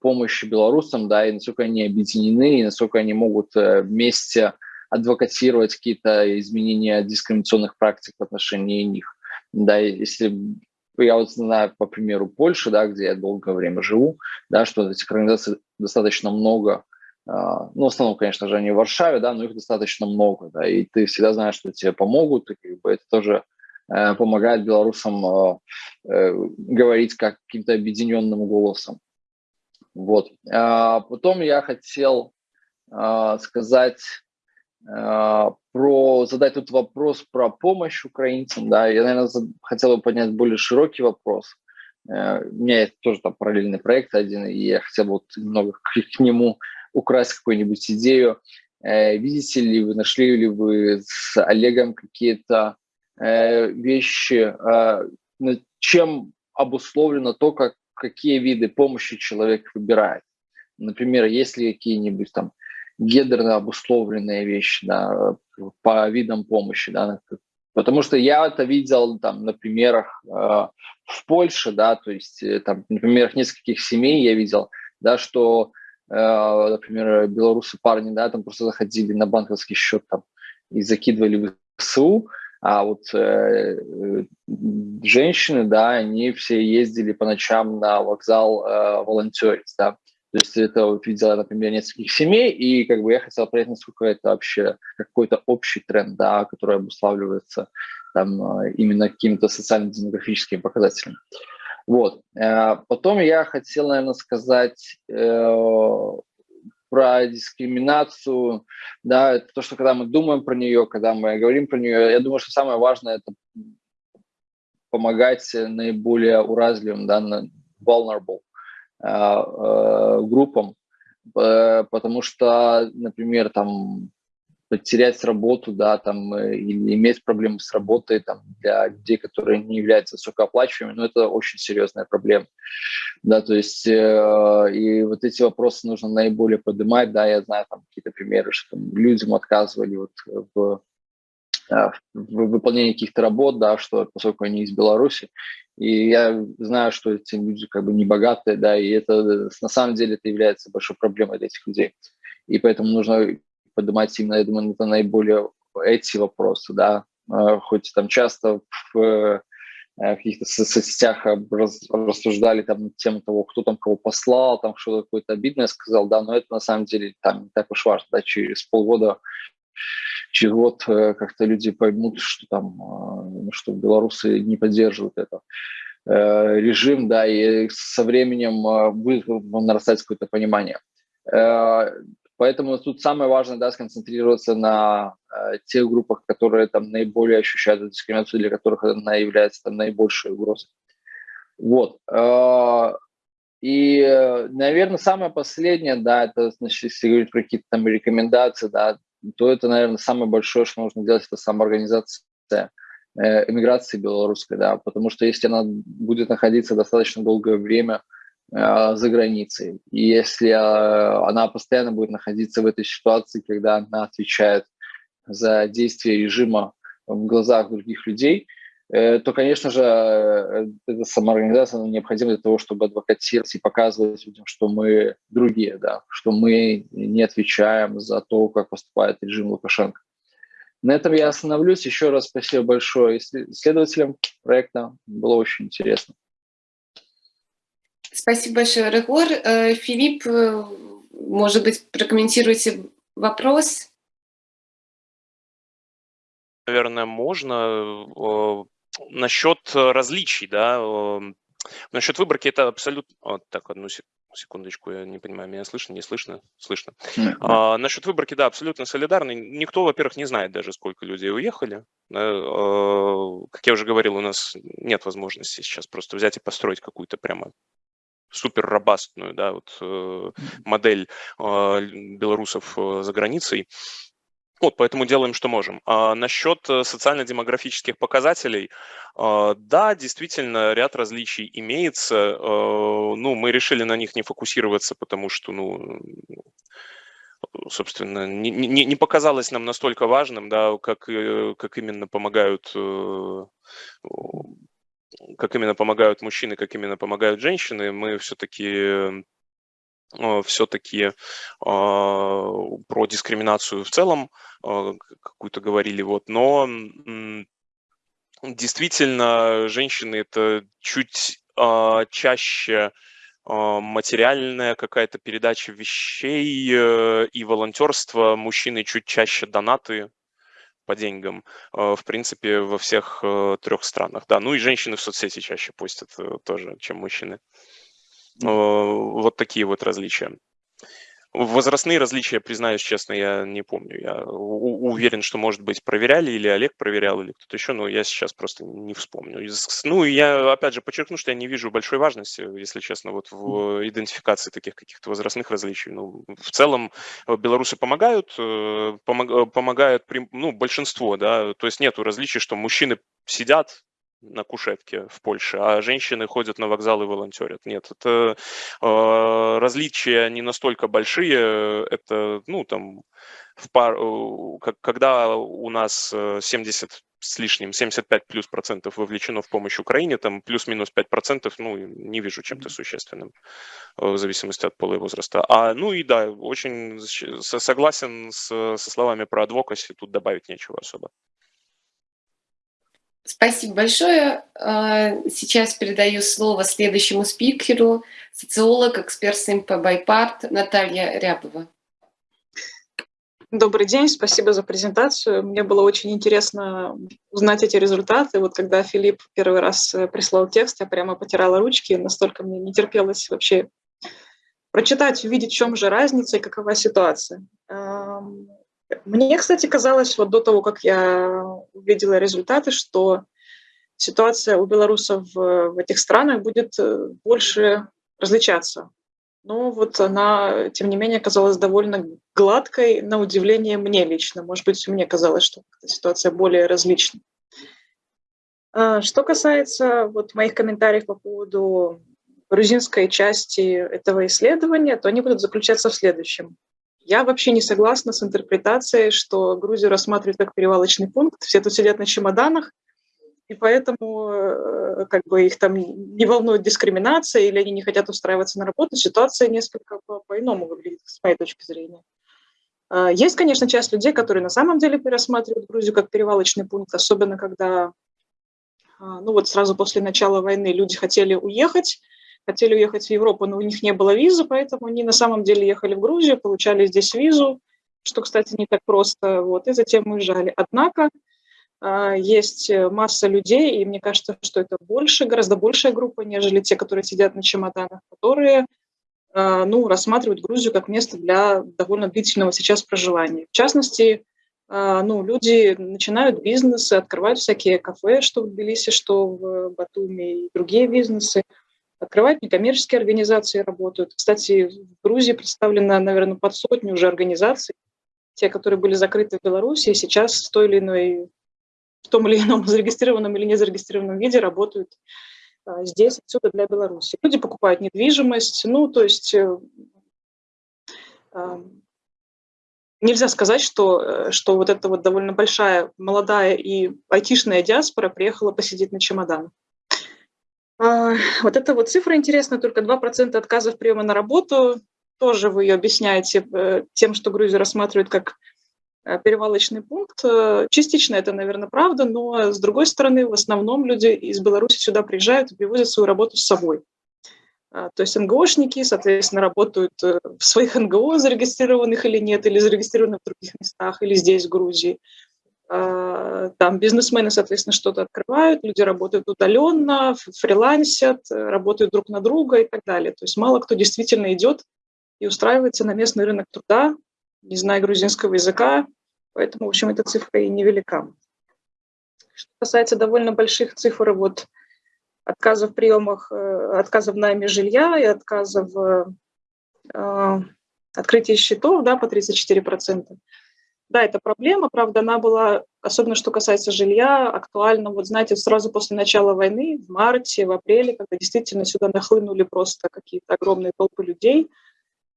помощи белорусам, да, и насколько они объединены, и насколько они могут э, вместе адвокатировать какие-то изменения дискриминационных практик в отношении них. Да, если я вот знаю по примеру Польши, да, где я долгое время живу, да, что этих организаций достаточно много, а, ну, в основном, конечно же, они в Варшаве, да, но их достаточно много, да, и ты всегда знаешь, что тебе помогут, и как бы это тоже Э, помогает белорусам э, э, говорить как каким-то объединенным голосом. Вот. А потом я хотел сказать про задать тут вопрос про помощь украинцам. Да, я, наверное, хотел бы поднять более широкий вопрос. У меня есть тоже там параллельный проект один, и я хотел бы вот немного к, к нему украсть какую-нибудь идею. Видите ли вы, нашли ли вы с Олегом какие-то Э, вещи, э, чем обусловлено то, как, какие виды помощи человек выбирает. Например, есть ли какие-нибудь там гендерно обусловленные вещи да, по видам помощи. Да, потому что я это видел там, на примерах э, в Польше, да, то есть э, там, на примерах нескольких семей я видел, да, что, э, например, белорусы парни, да, там просто заходили на банковский счет там и закидывали в СУ, а вот э, женщины, да, они все ездили по ночам на вокзал э, волонтерить, да. То есть это вот видела, например, нескольких семей, и как бы я хотел понять, насколько это вообще какой-то общий тренд, да, который обуславливается там э, именно какими-то социально-демографическими показателями. Вот. Э, потом я хотел, наверное, сказать э, про дискриминацию, да, это то, что когда мы думаем про нее, когда мы говорим про нее, я думаю, что самое важное – это помогать наиболее уразливым, да, vulnerable э, э, группам, э, потому что, например, там потерять работу, да, там, э, или иметь проблемы с работой, там, для людей, которые не являются высокооплачиваемыми, ну, это очень серьезная проблема, да, то есть, э, и вот эти вопросы нужно наиболее поднимать, да, я знаю там какие-то примеры, что там, людям отказывали вот в, э, в выполнении каких-то работ, да, что поскольку они из Беларуси, и я знаю, что эти люди как бы не богатые, да, и это на самом деле это является большой проблемой для этих людей. И поэтому нужно поднимать именно, я думаю, это наиболее эти вопросы, да, а, хоть там часто в э, каких-то соцсетях рассуждали там на тему того, кто там кого послал, там что-то какое-то обидное сказал, да, но это на самом деле там не так уж важно, да, через полгода, через год э, как-то люди поймут, что там, ну, что белорусы не поддерживают это э, режим, да, и со временем будет нарастать какое-то понимание. Поэтому тут самое важное, да, сконцентрироваться на э, тех группах, которые там наиболее ощущают эту дискриминацию, для которых она является там наибольшей угрозой. Вот. Э, и, наверное, самое последнее, да, это, значит, если говорить про какие-то там рекомендации, да, то это, наверное, самое большое, что нужно делать, это самоорганизация э, эмиграции белорусской, да, потому что если она будет находиться достаточно долгое время за границей. И если э, она постоянно будет находиться в этой ситуации, когда она отвечает за действия режима в глазах других людей, э, то, конечно же, эта самоорганизация необходима для того, чтобы адвокатировать и показывать людям, что мы другие, да, что мы не отвечаем за то, как поступает режим Лукашенко. На этом я остановлюсь. Еще раз спасибо большое исследователям проекта. Было очень интересно. Спасибо большое, Регор. Э, Филипп, э, может быть, прокомментируйте вопрос? Наверное, можно. Э, насчет различий, да, насчет выборки это абсолютно... Вот так, одну секунду секундочку, я не понимаю, меня слышно, не слышно? Слышно. Mm-hmm. А, насчет выборки, да, абсолютно солидарный. Никто, во-первых, не знает даже, сколько людей уехали. А, как я уже говорил, у нас нет возможности сейчас просто взять и построить какую-то прямо супер робастную да, вот, э, модель э, белорусов э, за границей. Вот, поэтому делаем, что можем. А насчет э, социально-демографических показателей, а, да, действительно, ряд различий имеется. Э, ну, мы решили на них не фокусироваться, потому что, ну, собственно, не, не, не показалось нам настолько важным, да, как, э, как именно помогают как именно помогают мужчины, как именно помогают женщины, мы все-таки Э, все-таки а, про дискриминацию в целом а, какую-то говорили, вот, но действительно женщины это чуть а, чаще материальная какая-то передача вещей э, и волонтерство, мужчины чуть чаще донаты по деньгам, в принципе, во всех э, трех странах. Да, ну и женщины в соцсети чаще постят тоже, чем мужчины. Э, вот такие вот различия. Возрастные различия, признаюсь честно, я не помню. Я уверен, что, может быть, проверяли, или Олег проверял, или кто-то еще, но я сейчас просто не вспомню. Ну, я, опять же, подчеркну, что я не вижу большой важности, если честно, вот в идентификации таких каких-то возрастных различий. Ну, в целом, э, белорусы помогают, э, помог, помогают, ну, большинство, да, то есть нету различий, что мужчины сидят, на кушетке в Польше, а женщины ходят на вокзал и волонтерят. Нет, это э, различия не настолько большие. Это, ну, там, в пар, э, когда у нас 70 э, с лишним, 75 плюс процентов вовлечено в помощь Украине, там плюс-минус 5 процентов, ну, не вижу чем-то существенным, э, в зависимости от пола и возраста. А, ну и да, очень согласен с, со словами про адвокаси, тут добавить нечего особо. Спасибо большое. А, сейчас передаю слово следующему спикеру, социолог, эксперт по Байпарт Наталья Рябова. Добрый день, спасибо за презентацию. Мне было очень интересно узнать эти результаты. Вот когда Филипп первый раз э, прислал текст, я прямо потирала ручки, настолько мне не терпелось вообще прочитать, увидеть, в чем же разница и какова ситуация. Мне, кстати, казалось, вот до того, как я увидела результаты, что ситуация у белорусов в, этих странах будет э, больше различаться. Но вот она, тем не менее, казалась довольно гладкой, на удивление мне лично. Может быть, мне казалось, что ситуация более различна. А, что касается вот моих комментариев по поводу грузинской части этого исследования, то они будут заключаться в следующем. Я вообще не согласна с интерпретацией, что Грузию рассматривают как перевалочный пункт. Все тут сидят на чемоданах, и поэтому э, как бы их там не волнует дискриминация или они не хотят устраиваться на работу. Ситуация несколько по-иному выглядит, с моей точки зрения. А, есть, конечно, часть людей, которые на самом деле пересматривают Грузию как перевалочный пункт, особенно когда, а, ну вот сразу после начала войны люди хотели уехать, хотели уехать в Европу, но у них не было визы, поэтому они на самом деле ехали в Грузию, получали здесь визу, что, кстати, не так просто, вот, и затем уезжали. Однако а, есть масса людей, и мне кажется, что это больше, гораздо большая группа, нежели те, которые сидят на чемоданах, которые а, ну, рассматривают Грузию как место для довольно длительного сейчас проживания. В частности, а, ну, люди начинают бизнесы, открывают всякие кафе, что в Тбилиси, что в Батуми, и другие бизнесы – открывать, некоммерческие организации работают. Кстати, в Грузии представлено, наверное, под сотню уже организаций, те, которые были закрыты в Беларуси, сейчас в той или иной, в том или ином зарегистрированном или не зарегистрированном виде работают а, здесь, отсюда для Беларуси. Люди покупают недвижимость, ну, то есть э, а, нельзя сказать, что, э, что вот эта вот довольно большая, молодая и айтишная диаспора приехала посидеть на чемоданах. А, вот эта вот цифра интересная, только 2% отказов приема на работу. Тоже вы ее объясняете э, тем, что Грузию рассматривают как э, перевалочный пункт. Э, частично это, наверное, правда, но с другой стороны, в основном люди из Беларуси сюда приезжают и привозят свою работу с собой. А, то есть НГОшники, соответственно, работают в своих НГО, зарегистрированных или нет, или зарегистрированы в других местах, или здесь, в Грузии. А, там бизнесмены, соответственно, что-то открывают, люди работают удаленно, фрилансят, работают друг на друга и так далее. То есть мало кто действительно идет и устраивается на местный рынок труда, не зная грузинского языка, поэтому, в общем, эта цифра и невелика. Что касается довольно больших цифр, вот отказов в приемах, э, отказов в найме жилья и отказов в э, открытии счетов да, по 34%. Да, это проблема, правда, она была, особенно что касается жилья, актуальна, вот знаете, сразу после начала войны, в марте, в апреле, когда действительно сюда нахлынули просто какие-то огромные толпы людей,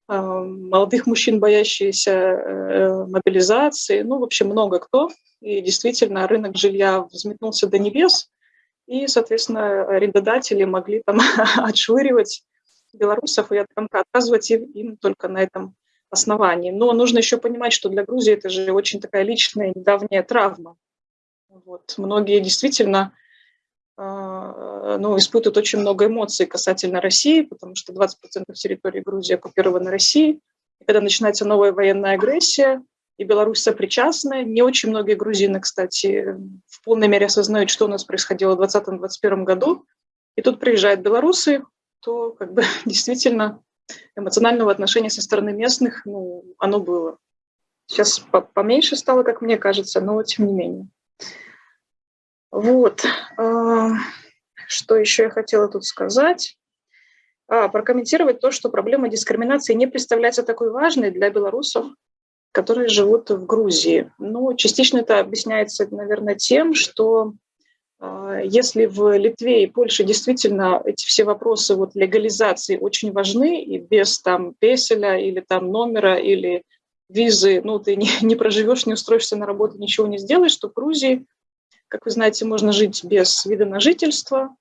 э, молодых мужчин, боящиеся мобилизации, ну, в общем, много кто. И действительно рынок жилья взметнулся до небес, и, соответственно, арендодатели могли там отшвыривать белорусов и отказывать им только на этом основании. Но нужно еще понимать, что для Грузии это же очень такая личная, недавняя травма. Вот. Многие действительно э, ну, испытывают очень много эмоций касательно России, потому что 20% территории Грузии оккупированы Россией. И когда начинается новая военная агрессия, и Беларусь сопричастна. Не очень многие грузины, кстати, в полной мере осознают, что у нас происходило в 2020-2021 году. И тут приезжают белорусы, то как бы действительно эмоционального отношения со стороны местных, ну, оно было. Сейчас поменьше стало, как мне кажется, но тем не менее. Вот. А, что еще я хотела тут сказать? А, прокомментировать то, что проблема дискриминации не представляется такой важной для белорусов, которые живут в Грузии. Ну, частично это объясняется, наверное, тем, что если в Литве и Польше действительно эти все вопросы вот легализации очень важны, и без там песеля или там номера или визы, ну, ты не, не проживешь, не устроишься на работу, ничего не сделаешь, то в Грузии, как вы знаете, можно жить без вида на жительство,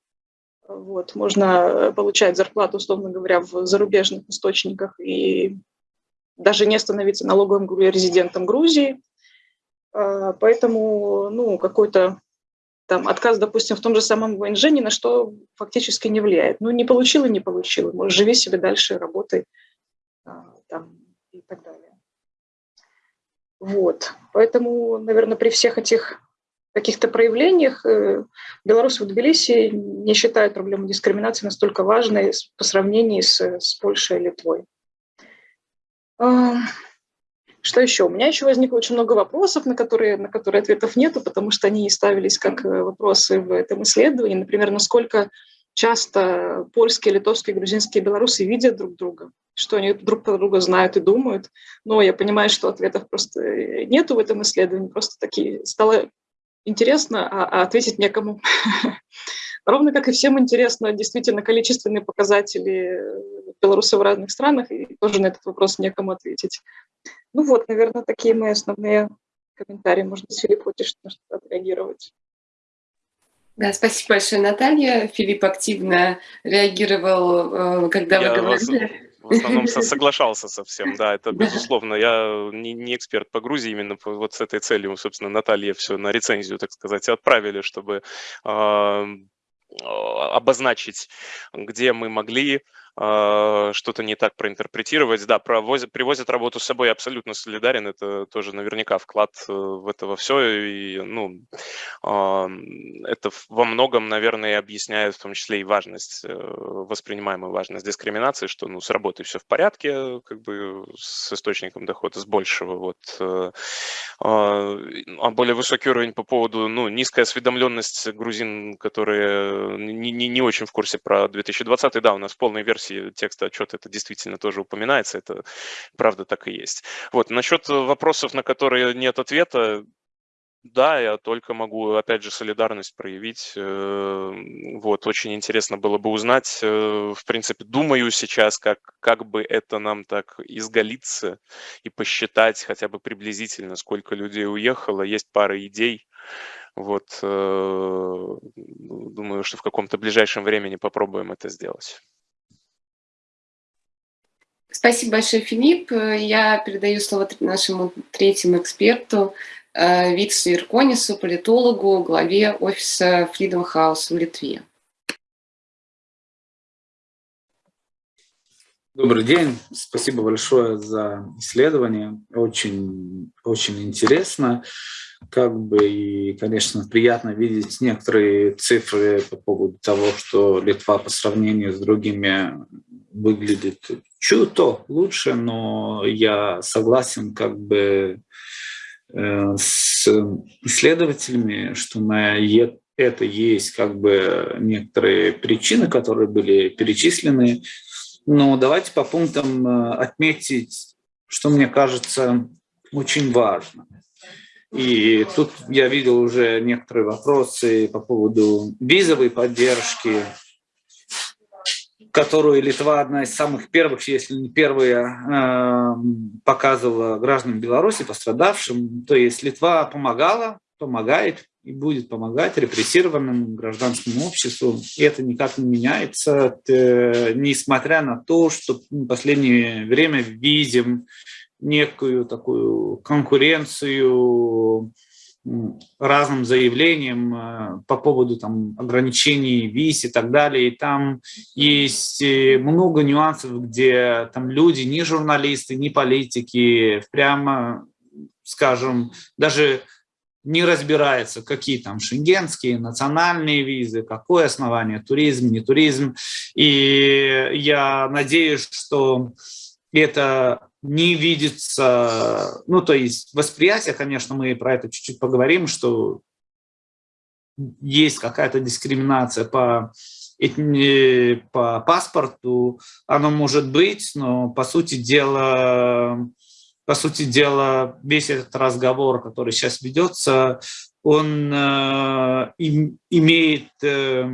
вот, можно получать зарплату, условно говоря, в зарубежных источниках и даже не становиться налоговым резидентом Грузии. А, поэтому ну, какой-то там отказ, допустим, в том же самом ВНЖ ни на что фактически не влияет. Ну, не получил и не получил. Может, живи себе дальше, работай а, там, и так далее. Вот. Поэтому, наверное, при всех этих каких-то проявлениях э, белорусы в Тбилиси не считают проблему дискриминации настолько важной по сравнению с, с Польшей и Литвой. Что еще? У меня еще возникло очень много вопросов, на которые, на которые ответов нету, потому что они ставились как э, вопросы в этом исследовании. Например, насколько часто польские, литовские, грузинские белорусы видят друг друга, что они друг про друга знают и думают. Но я понимаю, что ответов просто э, нету в этом исследовании, просто такие стало интересно, а, а ответить некому. Ровно как и всем интересно действительно количественные показатели белорусов в разных странах, и тоже на этот вопрос некому ответить. Ну вот, наверное, такие мои основные комментарии. Может быть, Филипп, хочешь на что-то отреагировать? Да, спасибо большое, Наталья. Филипп активно реагировал, э, когда Я вы говорили. В основном соглашался со всем, да, это безусловно. Я не, не эксперт по Грузии, именно вот с этой целью, собственно, Наталья все на рецензию, так сказать, отправили, чтобы э, обозначить, где мы могли что-то не так проинтерпретировать. Да, провозят, привозят работу с собой, абсолютно солидарен, это тоже наверняка вклад э, в это во все, и, ну, это во многом, наверное, объясняет в том числе и важность, э, воспринимаемую важность дискриминации, что, ну, с работой все в порядке, как бы с источником дохода, с большего, вот, э, а, а более высокий уровень по поводу, ну, низкая осведомленность грузин, которые не, не, не очень в курсе про 2020, да, у нас полной версии текста отчета это действительно тоже упоминается, это правда так и есть. Вот, насчет вопросов, на которые нет ответа, да, я только могу, опять же, солидарность проявить. Э, вот, очень интересно было бы узнать. Э, в принципе, думаю сейчас, как, как бы это нам так изголиться и посчитать хотя бы приблизительно, сколько людей уехало. Есть пара идей. Вот, э, думаю, что в каком-то ближайшем времени попробуем это сделать. Спасибо большое, Филипп. Я передаю слово нашему третьему эксперту, э, Виксу Ирконису, политологу, главе офиса Freedom House в Литве. Добрый день, спасибо большое за исследование, очень, очень интересно, как бы и, конечно, приятно видеть некоторые цифры по поводу того, что Литва по сравнению с другими выглядит чуть-то лучше, но я согласен как бы э, с исследователями, что на это есть как бы некоторые причины, которые были перечислены. Но давайте по пунктам э, отметить, что мне кажется очень важно. И тут я видел уже некоторые вопросы по поводу визовой поддержки, которую Литва одна из самых первых, если не первая, э, показывала гражданам Беларуси, пострадавшим. То есть Литва помогала, помогает и будет помогать репрессированным гражданскому обществу. И это никак не меняется, несмотря на то, что в последнее время видим некую такую конкуренцию разным заявлениям э, по поводу там, ограничений виз и так далее. И там есть э, много нюансов, где там люди, ни журналисты, ни политики, прямо, скажем, даже не разбирается, какие там шенгенские, национальные визы, какое основание, туризм, не туризм. И я надеюсь, что это не видится, ну, то есть восприятие, конечно, мы про это чуть-чуть поговорим, что есть какая-то дискриминация по, по паспорту, оно может быть, но по сути дела, по сути дела, весь этот разговор, который сейчас ведется, он э, им, имеет э,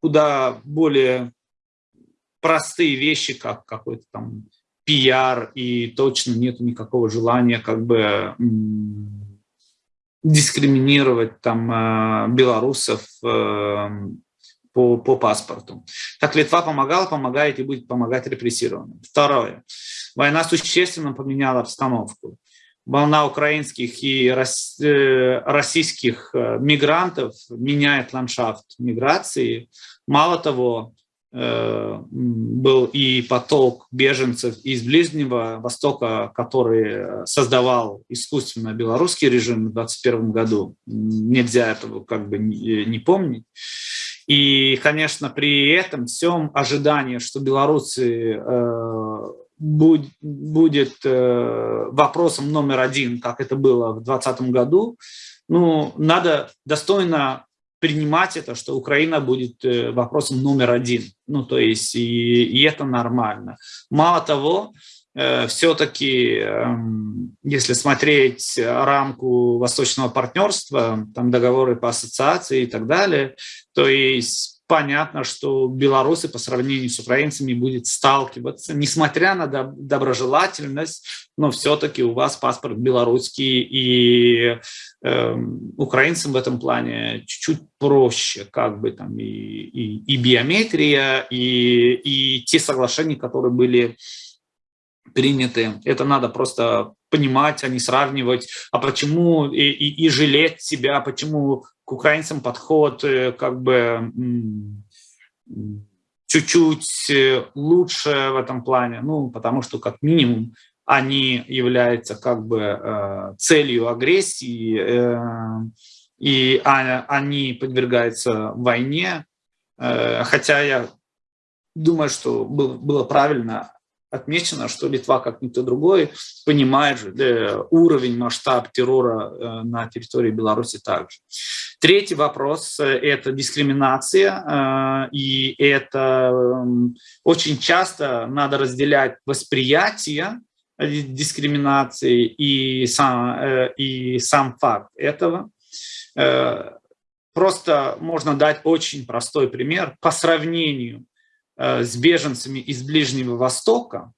куда более простые вещи, как какой-то там пиар, и точно нет никакого желания как бы дискриминировать там э, белорусов э, по, по паспорту. Так Литва помогала, помогает и будет помогать репрессированным. Второе. Война существенно поменяла обстановку. Волна украинских и э, российских мигрантов меняет ландшафт миграции. Мало того, был и поток беженцев из Ближнего Востока, который создавал искусственно белорусский режим в 2021 году. Нельзя этого как бы не помнить. И, конечно, при этом всем ожидание, что белорусы э, будет, э, вопросом номер один, как это было в 2020 году, ну, надо достойно принимать это, что Украина будет э, вопросом номер один. Ну, то есть, и, и это нормально. Мало того, э, все-таки, эм, если смотреть рамку восточного партнерства, там договоры по ассоциации и так далее, то есть понятно, что белорусы по сравнению с украинцами будет сталкиваться, несмотря на доброжелательность, но все-таки у вас паспорт белорусский, и э, украинцам в этом плане чуть-чуть проще, как бы там и, и, и биометрия, и, и те соглашения, которые были приняты. Это надо просто понимать, а не сравнивать. А почему и, и, и жалеть себя, почему к украинцам подход э, как бы чуть-чуть э, лучше в этом плане, ну, потому что как минимум они являются как бы э, целью агрессии, и а, они подвергаются войне, хотя я думаю, что было правильно отмечено, что Литва, как никто другой, понимает же да, уровень, масштаб террора э, на территории Беларуси также. Третий вопрос – это дискриминация, э, и это эм, очень часто надо разделять восприятие дискриминации и сам, э, и сам факт этого. Просто можно дать очень простой пример по сравнению Э, с беженцами из Ближнего Востока,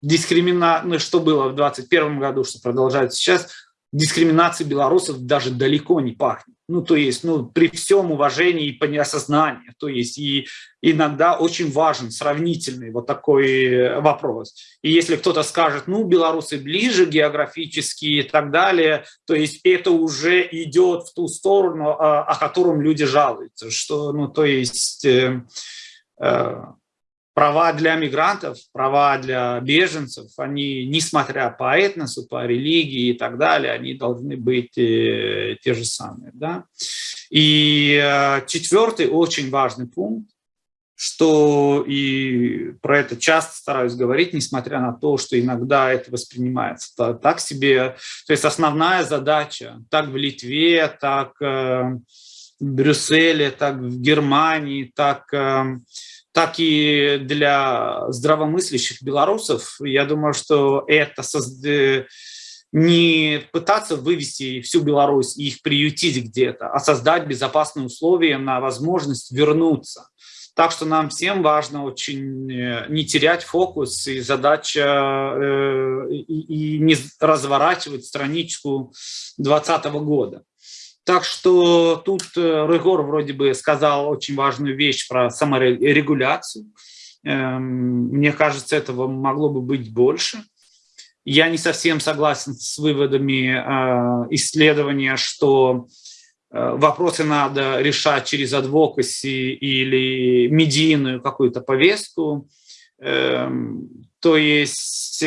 дискримина... ну, что было в 2021 году, что продолжается сейчас, дискриминации белорусов даже далеко не пахнет. Ну, то есть, ну, при всем уважении и по неосознанию. То есть, и иногда очень важен сравнительный вот такой э, вопрос. И если кто-то скажет, ну, белорусы ближе географически и так далее, то есть это уже идет в ту сторону, о, о котором люди жалуются. Что, ну, то есть... Э, Э, права для мигрантов, права для беженцев, они, несмотря по этносу, по религии и так далее, они должны быть э, те же самые. Да? И э, четвертый очень важный пункт, что и про это часто стараюсь говорить, несмотря на то, что иногда это воспринимается так себе. То есть основная задача, так в Литве, так э, в Брюсселе, так в Германии, так так и для здравомыслящих белорусов, я думаю, что это э, не пытаться вывести всю Беларусь и их приютить где-то, а создать безопасные условия на возможность вернуться. Так что нам всем важно очень э, не терять фокус и задача э, и, и не разворачивать страничку 2020 года. Так что тут э, Рыгор вроде бы сказал очень важную вещь про саморегуляцию. Эм, мне кажется, этого могло бы быть больше. Я не совсем согласен с выводами э, исследования, что э, вопросы надо решать через адвокаси или медийную какую-то повестку. Эм, то есть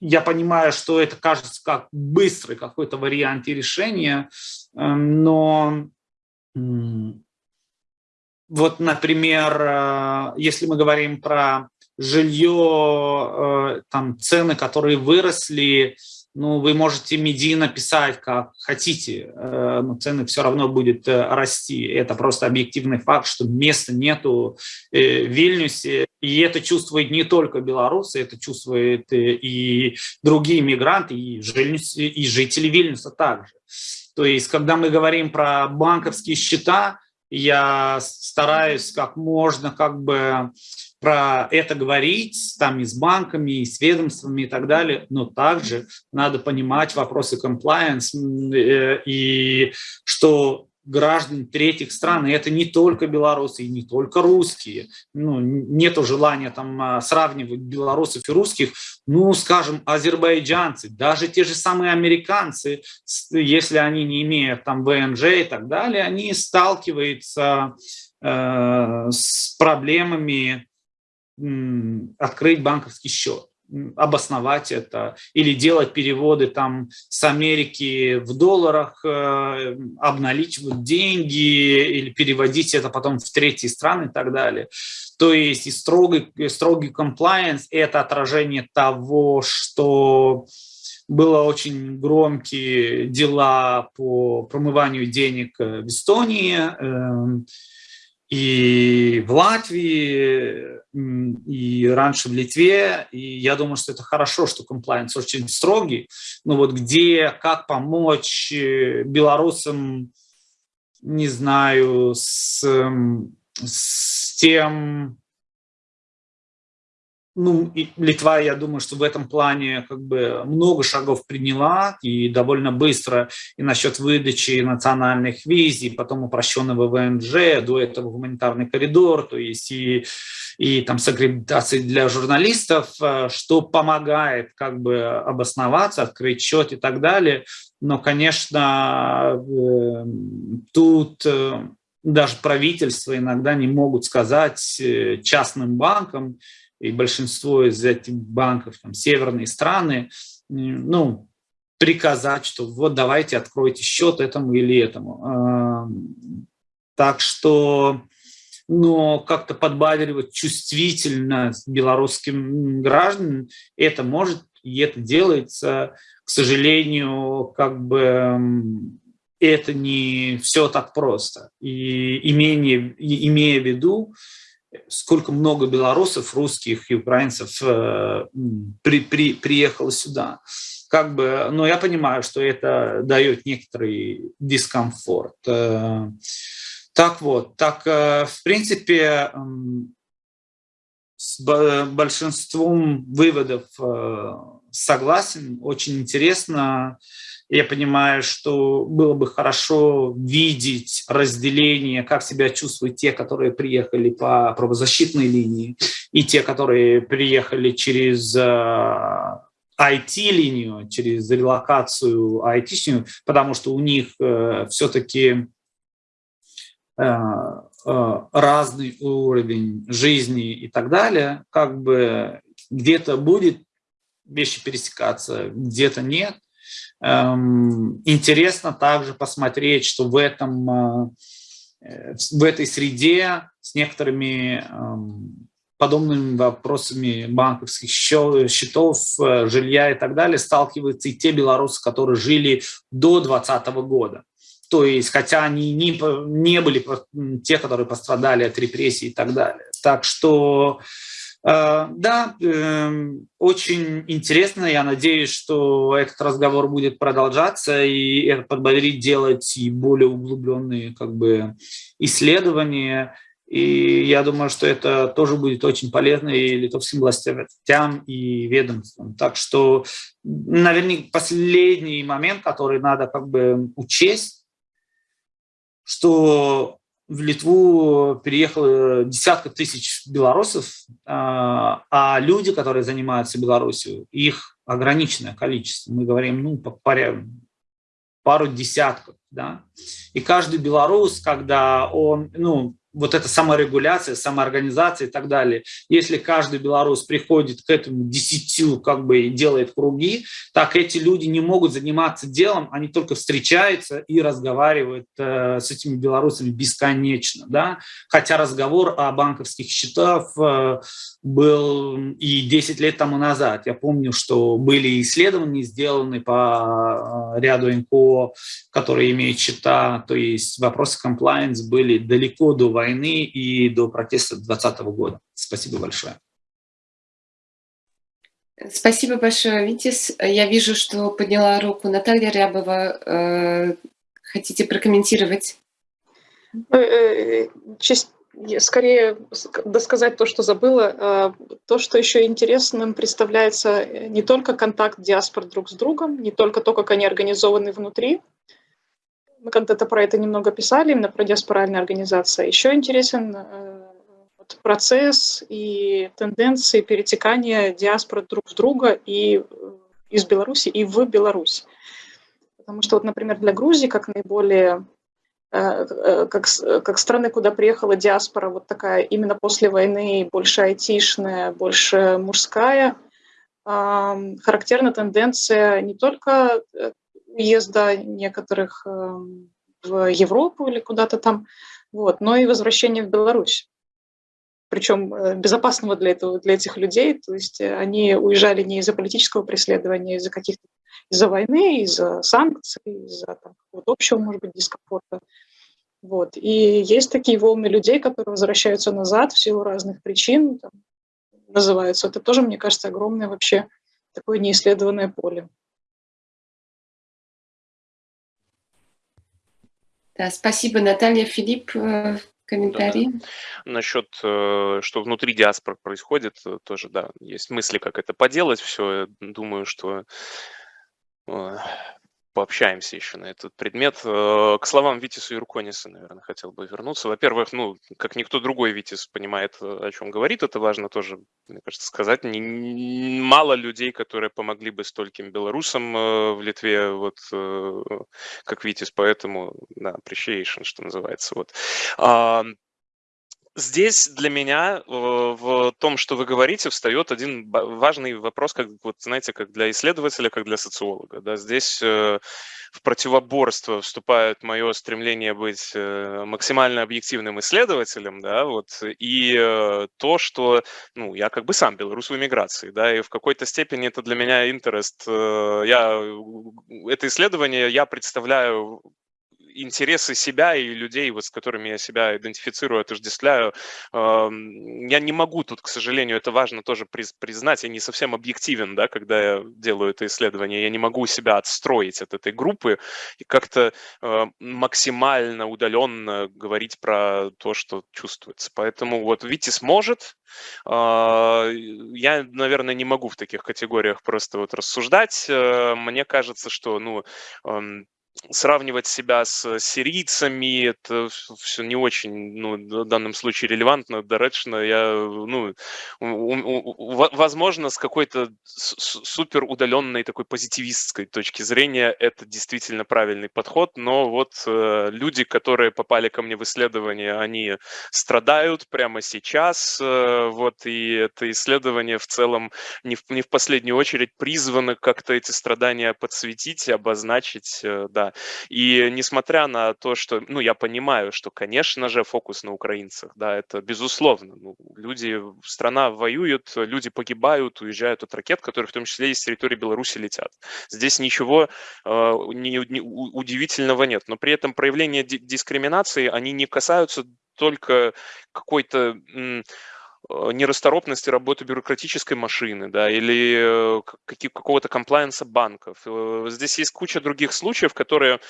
я понимаю, что это кажется как быстрый какой-то вариант решения, эм, но вот, например, э, если мы говорим про жилье, э, там цены, которые выросли, ну, вы можете медийно писать, как хотите, э, но цены все равно будут э, расти. Это просто объективный факт, что места нету э, в Вильнюсе. И это чувствует не только белорусы, это чувствуют и другие мигранты, и, и жители Вильнюса также. То есть, когда мы говорим про банковские счета, я стараюсь как можно как бы про это говорить там и с банками, и с ведомствами и так далее, но также надо понимать вопросы compliance э, и что граждан третьих стран, и это не только белорусы, и не только русские. Ну, нету желания там а, сравнивать белорусов и русских, ну, скажем, азербайджанцы, даже те же самые американцы, если они не имеют там ВНЖ и так далее, они сталкиваются э, с проблемами открыть банковский счет обосновать это или делать переводы там с Америки в долларах, э, обналичивать деньги или переводить это потом в третьи страны и так далее. То есть и строгий, строгий compliance – это отражение того, что было очень громкие дела по промыванию денег в Эстонии, эм, и в Латвии, и раньше в Литве. И я думаю, что это хорошо, что комплайенс очень строгий. Но вот где, как помочь э, белорусам, не знаю, с, с тем, ну, и Литва, я думаю, что в этом плане как бы много шагов приняла и довольно быстро и насчет выдачи национальных виз, и потом упрощенного ВНЖ, до этого гуманитарный коридор, то есть и, и там с аккредитацией для журналистов, э, что помогает как бы обосноваться, открыть счет и так далее. Но, конечно, э, тут э, даже правительство иногда не могут сказать частным банкам, и большинство из этих банков, там, северные страны, ну, приказать, что вот давайте откройте счет этому или этому. Так что, но как-то подбадривать чувствительность белорусским гражданам, это может, и это делается, к сожалению, как бы это не все так просто. И имея, имея в виду, сколько много белорусов, русских и украинцев э, при, при, приехало сюда. Как бы, но я понимаю, что это дает некоторый дискомфорт. Э, так вот, так э, в принципе с большинством выводов согласен, очень интересно я понимаю, что было бы хорошо видеть разделение, как себя чувствуют те, которые приехали по правозащитной линии, и те, которые приехали через IT-линию, э, через релокацию IT-шную, потому что у них э, все-таки э, разный уровень жизни и так далее, как бы где-то будет вещи пересекаться, где-то нет. Эм, интересно также посмотреть, что в, этом, э, в этой среде с некоторыми эм, подобными вопросами банковских счетов, э, жилья и так далее сталкиваются и те белорусы, которые жили до 2020 года. То есть, хотя они не, не были те, которые пострадали от репрессий и так далее. Так что да, эм, очень интересно. Я надеюсь, что этот разговор будет продолжаться и это подбодрить делать и более углубленные как бы, исследования. И я думаю, что это тоже будет очень полезно и литовским властям, и ведомствам. Так что, наверное, последний момент, который надо как бы учесть, что в Литву переехало десятка тысяч белорусов, а, а люди, которые занимаются Беларусью, их ограниченное количество. Мы говорим, ну, по пару десятков, да. И каждый белорус, когда он, ну, вот эта саморегуляция, самоорганизация и так далее. Если каждый белорус приходит к этому десятью, как бы делает круги, так эти люди не могут заниматься делом, они только встречаются и разговаривают э, с этими белорусами бесконечно. Да? Хотя разговор о банковских счетах э, был и 10 лет тому назад. Я помню, что были исследования сделаны по э, ряду НКО, которые имеют счета, то есть вопросы compliance были далеко до войны и до протеста 2020 года. Спасибо большое. Спасибо большое, Витис. Я вижу, что подняла руку Наталья Рябова. Э, хотите прокомментировать? Э, скорее досказать то, что забыла. А, то, что еще интересным представляется не только контакт диаспор друг с другом, не только то, как они организованы внутри, мы когда-то про это немного писали, именно про диаспоральные организации. Еще интересен э, вот, процесс и тенденции перетекания диаспор друг в друга и э, из Беларуси и в Беларусь. Потому что, вот, например, для Грузии, как наиболее э, как, как страны, куда приехала диаспора, вот такая именно после войны, больше айтишная, больше мужская, характерна тенденция не только уезда некоторых эм, в Европу или куда-то там, вот, но и возвращение в Беларусь. Причем э, безопасного для, этого, для этих людей, то есть э, они уезжали не из-за политического преследования, из-за каких-то из-за войны, из-за санкций, из-за вот, общего, может быть, дискомфорта. Вот. И есть такие волны людей, которые возвращаются назад в силу разных причин, там, называются. Это тоже, мне кажется, огромное вообще такое неисследованное поле. Да, спасибо, Наталья. Филипп, э, комментарий? Да, да. Насчет, э, что внутри диаспор происходит, э, тоже, да, есть мысли, как это поделать все. Думаю, что пообщаемся еще на этот предмет. Э, к словам Витиса и Рукониса, наверное, хотел бы вернуться. Во-первых, ну, как никто другой Витис понимает, э, о чем говорит, это важно тоже, мне кажется, сказать. Мало людей, которые помогли бы стольким белорусам э, в Литве, вот, как Витис, поэтому, да, appreciation, что называется. Вот. Здесь для меня э, в том, что вы говорите, встает один важный вопрос, как вот знаете, как для исследователя, как для социолога. Да? Здесь э, в противоборство вступает мое стремление быть э, максимально объективным исследователем, да, вот, и то, что, ну, я как бы сам белорус в эмиграции, да, и в какой-то степени это для меня интерес. Я, это исследование я представляю интересы себя и людей, вот, с которыми я себя идентифицирую, отождествляю, я не могу тут, к сожалению, это важно тоже признать, я не совсем объективен, да, когда я делаю это исследование, я не могу себя отстроить от этой группы и как-то а, максимально удаленно говорить про то, что чувствуется. Поэтому вот Витис сможет, а, я, наверное, не могу в таких категориях просто вот рассуждать. Э, мне кажется, что, ну, сравнивать себя с сирийцами, это все не очень, ну, в данном случае релевантно, доречно. Я, ну, возможно, с какой-то супер удаленной такой позитивистской точки зрения это действительно правильный подход, но вот э, люди, которые попали ко мне в исследование, они страдают прямо сейчас, э, вот, и это исследование в целом не в, не в последнюю очередь призвано как-то эти страдания подсветить, обозначить, э, и несмотря на то, что, ну, я понимаю, что, конечно же, фокус на украинцах, да, это безусловно. Ну, люди, страна воюет, люди погибают, уезжают от ракет, которые в том числе и с территории Беларуси летят. Здесь ничего э, не, не, удивительного нет. Но при этом проявления дискриминации, они не касаются только какой-то нерасторопности работы бюрократической машины, да, или э, какого-то комплайенса банков. Э, здесь есть куча других случаев, которые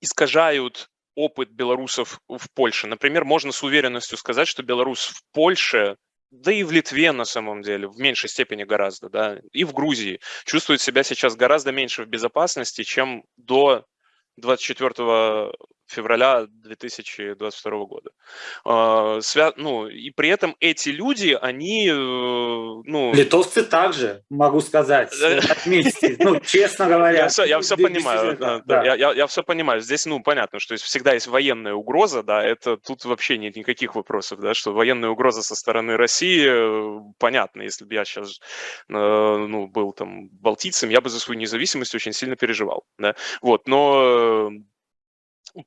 искажают опыт белорусов в Польше. Например, можно с уверенностью сказать, что белорус в Польше да и в Литве на самом деле, в меньшей степени гораздо, да, и в Грузии чувствует себя сейчас гораздо меньше в безопасности, чем до 24 февраля 2022 года. А, свя... Ну, и при этом эти люди, они... Э, ну... Литовцы также, могу сказать, отметьте, ну, честно говоря. Я все, я все понимаю, да, да. Я, я, я все понимаю. Здесь, ну, понятно, что есть, всегда есть военная угроза, да, это тут вообще нет никаких вопросов, да, что военная угроза со стороны России, э, понятно, если бы я сейчас, э, ну, был там балтийцем, я бы за свою независимость очень сильно переживал, да, вот, но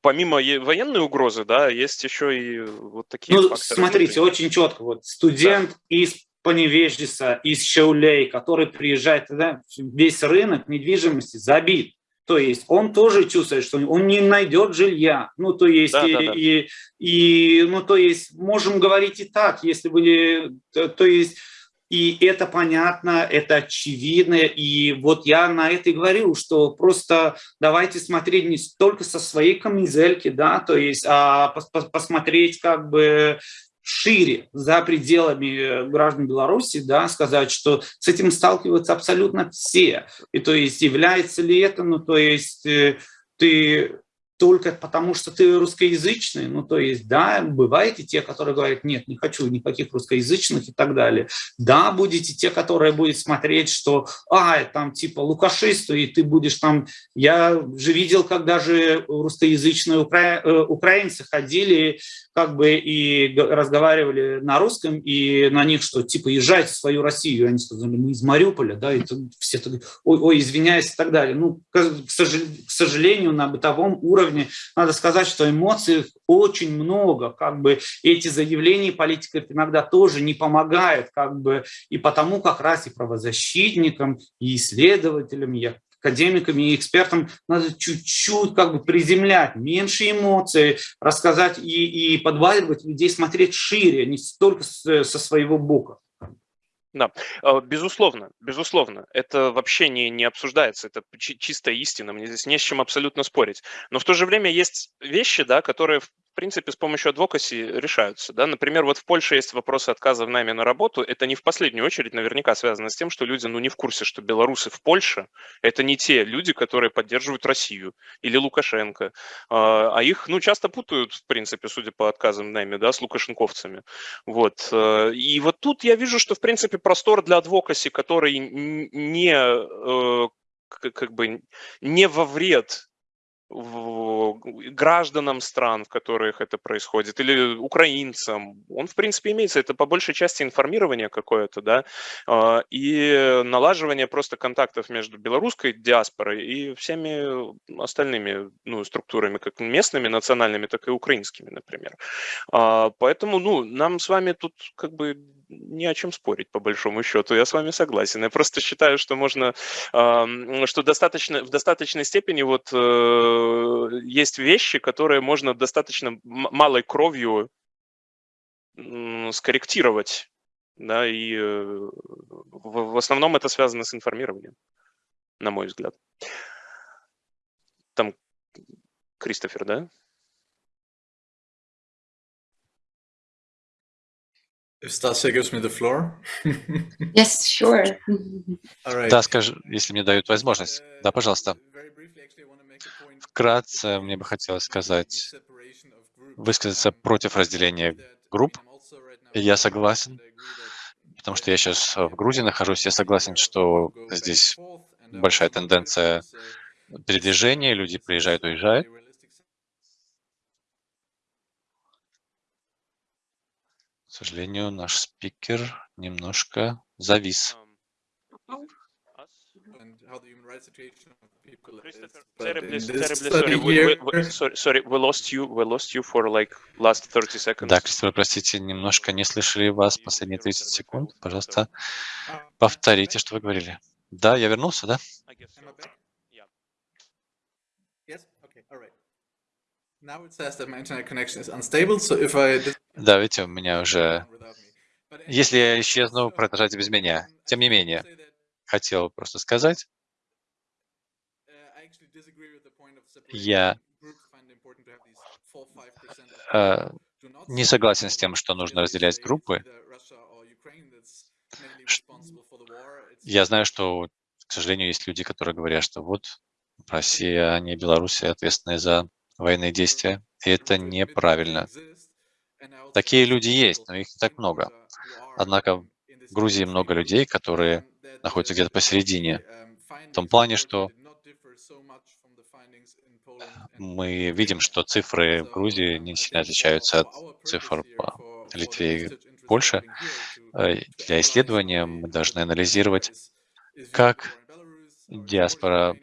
помимо военной угрозы, да, есть еще и вот такие ну, факторы. Смотрите, очень четко. Вот студент да. из Поневеждиса, из Шаулей, который приезжает, да, весь рынок недвижимости забит. То есть он тоже чувствует, что он не найдет жилья. Ну, то есть, да, и, да, да. И, и, ну, то есть, можем говорить и так, если бы, то есть, и это понятно, это очевидно. И вот я на это и говорю, что просто давайте смотреть не только со своей камизельки, да, то есть, а посмотреть как бы шире, за пределами граждан Беларуси, да, сказать, что с этим сталкиваются абсолютно все. И то есть является ли это, ну, то есть э, ты только потому, что ты русскоязычный, ну, то есть, да, бываете те, которые говорят, нет, не хочу никаких русскоязычных и так далее. Да, будете те, которые будут смотреть, что, а, там, типа, лукашисту, и ты будешь там, я же видел, как даже русскоязычные укра... Э, украинцы ходили, как бы, и разговаривали на русском, и на них, что, типа, езжайте в свою Россию, и они сказали, мы из Мариуполя, да, и все так, ой, ой, извиняюсь и так далее. Ну, к сожалению, на бытовом уровне уровне. Надо сказать, что эмоций очень много. Как бы эти заявления политиков иногда тоже не помогают. Как бы, и потому как раз и правозащитникам, и исследователям, и академикам и экспертам надо чуть-чуть как бы приземлять, меньше эмоций, рассказать и, и подваливать людей, смотреть шире, не столько со своего бока. Да, а, безусловно, безусловно, это вообще не, не обсуждается, это чистая истина, мне здесь не с чем абсолютно спорить. Но в то же время есть вещи, да, которые принципе, с помощью адвокаси решаются. Да? Например, вот в Польше есть вопросы отказа в найме на работу. Это не в последнюю очередь наверняка связано с тем, что люди ну, не в курсе, что белорусы в Польше – это не те люди, которые поддерживают Россию или Лукашенко. А, а их ну, часто путают, в принципе, судя по отказам в найме, да, с лукашенковцами. Вот. Э, и вот тут я вижу, что, в принципе, простор для адвокаси, который не э, как бы не во вред гражданам стран, в которых это происходит, или украинцам. Он, в принципе, имеется. Это по большей части информирование какое-то, да, а, и налаживание просто контактов между белорусской диаспорой и всеми остальными ну, структурами, как местными, национальными, так и украинскими, например. А, поэтому, ну, нам с вами тут как бы не о чем спорить, по большому счету. Я с вами согласен. Я просто считаю, что можно, что достаточно, в достаточной степени вот э, есть вещи, которые можно достаточно малой кровью скорректировать. Да, и э, в основном это связано с информированием, на мой взгляд. Там Кристофер, да? If Stasia gives me the floor. Yes, sure. All right. Да, скажи, если мне дают возможность. Да, пожалуйста. Вкратце мне бы хотелось сказать, высказаться против разделения групп. И я согласен, потому что я сейчас в Грузии нахожусь, я согласен, что здесь большая тенденция передвижения, люди приезжают, уезжают. For like last 30 seconds. Да, Кристофер, простите, немножко не слышали вас последние 30 секунд. Пожалуйста, повторите, что вы говорили. Да, я вернулся, да? Да, видите, у меня уже... Если я исчезну, продолжайте без меня. um, Тем не менее, хотел просто сказать, uh, Я, separating groups, find it important to have these 4-5% of э, people do not не согласен с тем, что нужно разделять группы. Я знаю, что, к сожалению, есть люди, которые говорят, что вот Россия, а не Белоруссия ответственны за военные действия. Это неправильно. Такие люди есть, но их не так много. Однако в Грузии много людей, которые находятся где-то посередине. В том плане, что мы видим, что цифры в Грузии не сильно отличаются от цифр по Литве и Польше. Э, Для исследования мы должны анализировать, как диаспора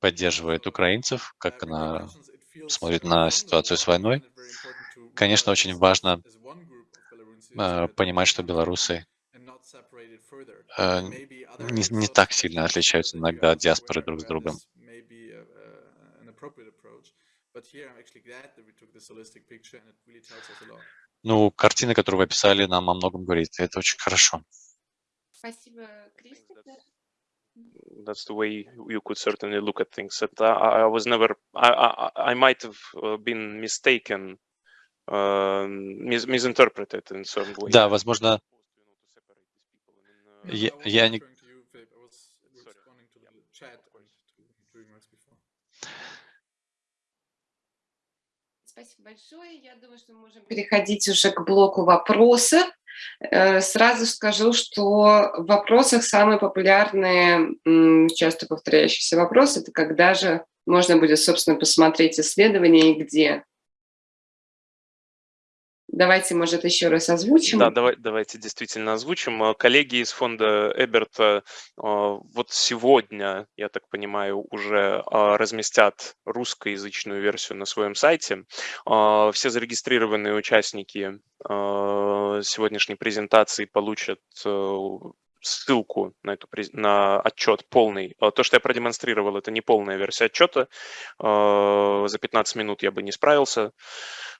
поддерживает украинцев, как она смотрит на ситуацию с войной. Конечно, очень важно э, понимать, что белорусы э, не, не так сильно отличаются иногда от диаспоры друг с другом. Ну, картина, которую вы описали, нам о многом говорит, это очень хорошо. Спасибо, Кристофер. That's the way you could certainly look at things. That I, I was never. I, I, I might have uh, been mistaken, uh, mis misinterpreted in some way. Да, возможно, я, я не... Спасибо большое. Я думаю, что мы можем переходить уже к блоку вопросов. Э, Сразу скажу, что в вопросах самые популярные, часто повторяющиеся вопросы, это когда же можно будет, собственно, посмотреть исследование и где. Давайте, может, еще раз озвучим. Да, давай, давайте действительно озвучим. А, Коллеги из фонда Эберта а, вот сегодня, я так понимаю, уже а, разместят русскоязычную версию на своем сайте. Все зарегистрированные участники сегодняшней презентации получат э, ссылку на, эту, на отчет полный. А, То, что я продемонстрировал, это не полная версия отчета. А, За 15 минут я бы не справился.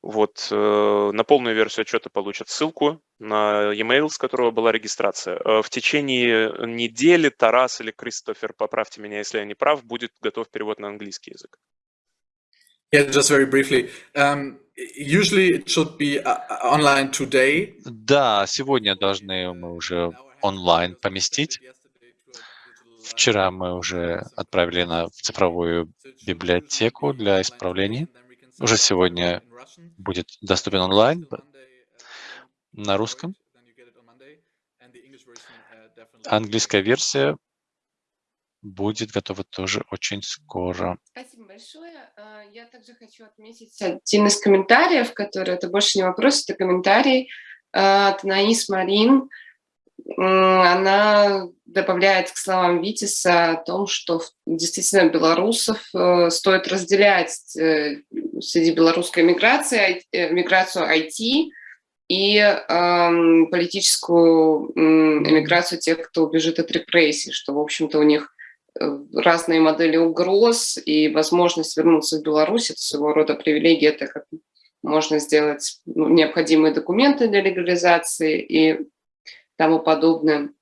Вот, э, на полную версию отчета получат ссылку на e-mail, с которого была регистрация. Э, В течение недели Тарас или Кристофер, поправьте меня, если я не прав, будет готов перевод на английский язык. Yeah, just very briefly. Um, usually it should be uh, online today. Да, сегодня должны мы уже онлайн поместить. Вчера мы уже отправили на в цифровую библиотеку для исправлений. Уже сегодня будет доступен онлайн на русском. Английская версия будет готова тоже очень скоро. Спасибо большое. А, Я также хочу отметить один из комментариев, который, это больше не вопрос, это комментарий а, от Наис Марин. Она добавляет к словам Витиса о том, что действительно белорусов э, стоит разделять э, среди белорусской миграции, э, миграцию IT и ам, политическую м, эмиграцию тех, кто убежит от репрессий, что, в общем-то, у них разные модели угроз и возможность вернуться в Беларусь – это своего рода привилегия, так как можно сделать ну, необходимые документы для легализации и тому подобное.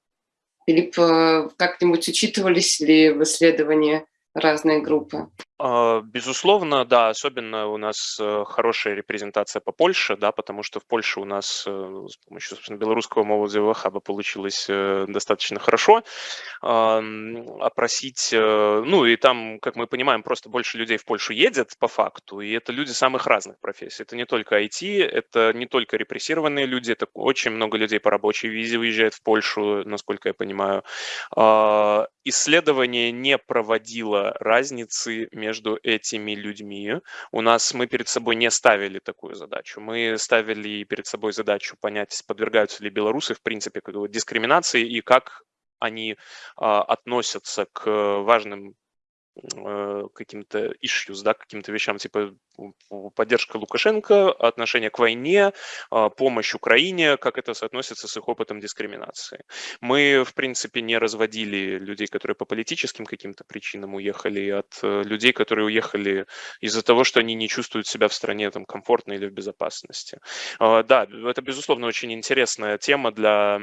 Филипп, э, как-нибудь учитывались ли в исследовании разные группы? А, безусловно, да, особенно у нас э, хорошая репрезентация по Польше, да, потому что в Польше у нас э, с помощью, собственно, белорусского молодежного хаба получилось э, достаточно хорошо опросить, ну и там, как мы понимаем, просто больше людей в Польшу едет по факту, и это люди самых разных профессий. Это не только IT, это не только репрессированные люди, это очень много людей по рабочей визе выезжает в Польшу, насколько я понимаю. А, исследование не проводило разницы между этими людьми. У нас мы перед собой не ставили такую задачу. Мы ставили перед собой задачу понять, подвергаются ли белорусы, в принципе, дискриминации и как они а, относятся к важным Э, каким-то issues, да, каким-то вещам, типа поддержка Лукашенко, отношение к войне, а, помощь Украине, как это соотносится с их опытом дискриминации. Мы, в принципе, не разводили людей, которые по политическим каким-то причинам уехали, от э, людей, которые уехали из-за того, что они не чувствуют себя в стране там, комфортно или в безопасности. А, да, это, безусловно, очень интересная тема для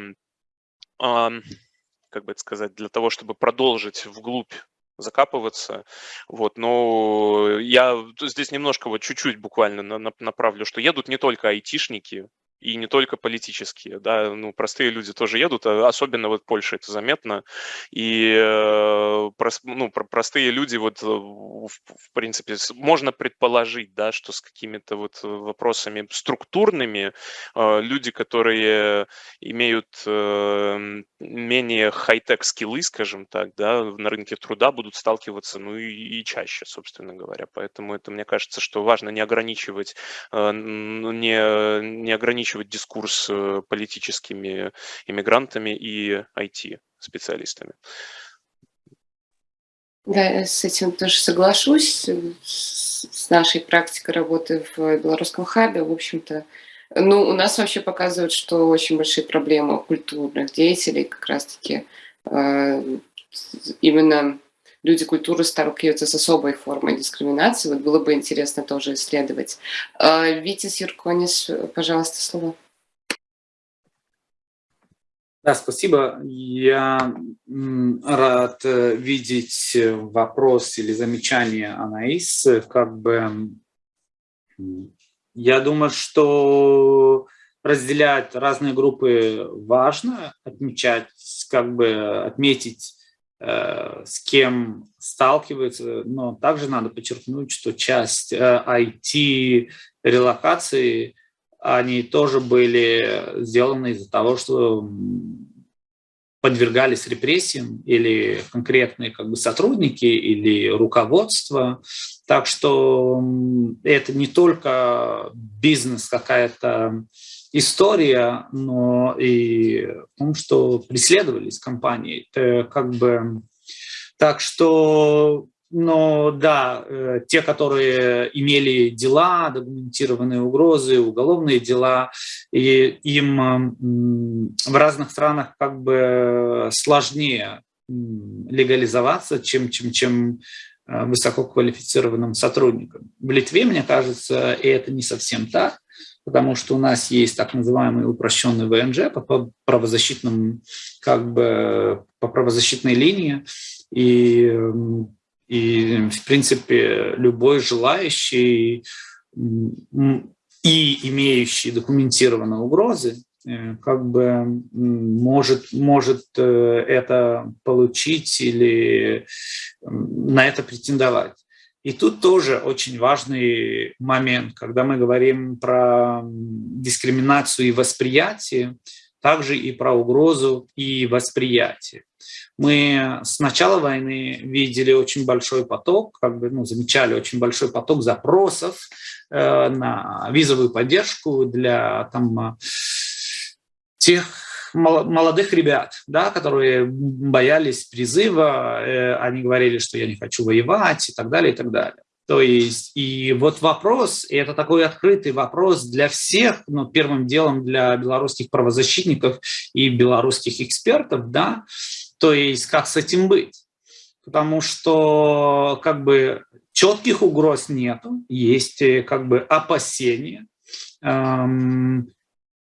как бы это сказать, для того, чтобы продолжить вглубь закапываться. Вот, но я здесь немножко вот чуть-чуть буквально направлю, что едут не только айтишники, и не только политические, да, ну, простые люди тоже едут, а особенно вот в Польше это заметно, и, э, ну, простые люди вот, э, в, принципе, можно предположить, да, что с какими-то вот вопросами структурными э, люди, которые имеют менее хай-тек скиллы, скажем так, да, на рынке труда будут сталкиваться, ну, и, и чаще, собственно говоря, поэтому это, мне кажется, что важно не ограничивать, не, не ограничивать ограничивать дискурс э, политическими иммигрантами и IT-специалистами. Да, с этим тоже соглашусь. С нашей практикой работы в белорусском хабе, в общем-то, ну, у нас вообще показывают, что очень большие проблемы культурных деятелей как раз-таки э, именно люди культуры сталкиваются с особой формой дискриминации. Вот было бы интересно тоже исследовать. А, Витис Юрконис, пожалуйста, слово. Да, спасибо. Я рад э, видеть вопрос или замечание Анаис. Как бы я думаю, что разделять разные группы важно, отмечать, как бы отметить с кем сталкивается, но также надо подчеркнуть, что часть IT-релокации, э, они тоже были сделаны из-за того, что подвергались репрессиям или конкретные как бы, сотрудники или руководство. Так что это не только бизнес какая-то история, но и в том, что преследовались компании. Это как бы... Так что, но да, э, те, которые имели дела, документированные угрозы, уголовные дела, и им в разных странах как бы сложнее легализоваться, чем, чем, чем э, высококвалифицированным сотрудникам. В Литве, мне кажется, и это не совсем так потому что у нас есть так называемый упрощенный ВНЖ по правозащитным, как бы, по правозащитной линии, и, и в принципе любой желающий и имеющий документированные угрозы, э, как бы может, может э, это получить или на это претендовать. И тут тоже очень важный момент, когда мы говорим про дискриминацию и восприятие, также и про угрозу и восприятие. Мы с начала войны видели очень большой поток, как бы, ну, замечали очень большой поток запросов э, на визовую поддержку для там, тех молодых ребят, да, которые боялись призыва, э, они говорили, что я не хочу воевать и так далее, и так далее. То есть, и вот вопрос, и это такой открытый вопрос для всех, но первым делом для белорусских правозащитников и белорусских экспертов, да, то есть как с этим быть. Потому что как бы четких угроз нету, есть э, как бы опасения, эм,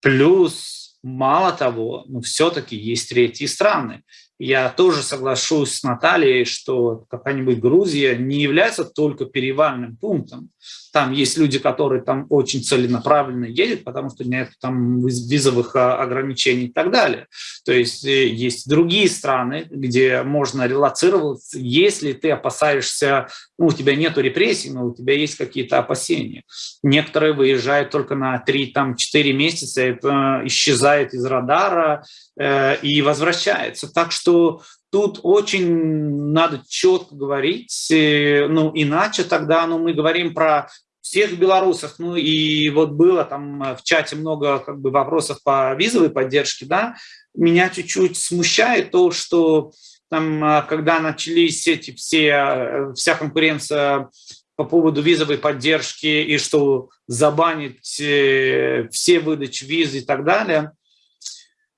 плюс Мало того, но все-таки есть третьи страны. я тоже соглашусь с Натальей, что какая-нибудь Грузия не является только перевальным пунктом. Там есть люди, которые там очень целенаправленно едут, потому что нет там визовых а, ограничений и так далее. То есть э, есть другие страны, где можно релацироваться, если ты опасаешься, ну, у тебя нет репрессий, но у тебя есть какие-то опасения. Некоторые выезжают только на 3-4 месяца, это исчезает из радара э, и возвращается. Так что тут очень надо четко говорить, э, ну, иначе тогда ну, мы говорим про всех белорусов, ну и вот было там э, в чате много как бы вопросов по визовой поддержке, да, меня чуть-чуть смущает то, что там, э, когда начались эти все, вся конкуренция по поводу визовой поддержки и что забанить все выдачи виз и так далее,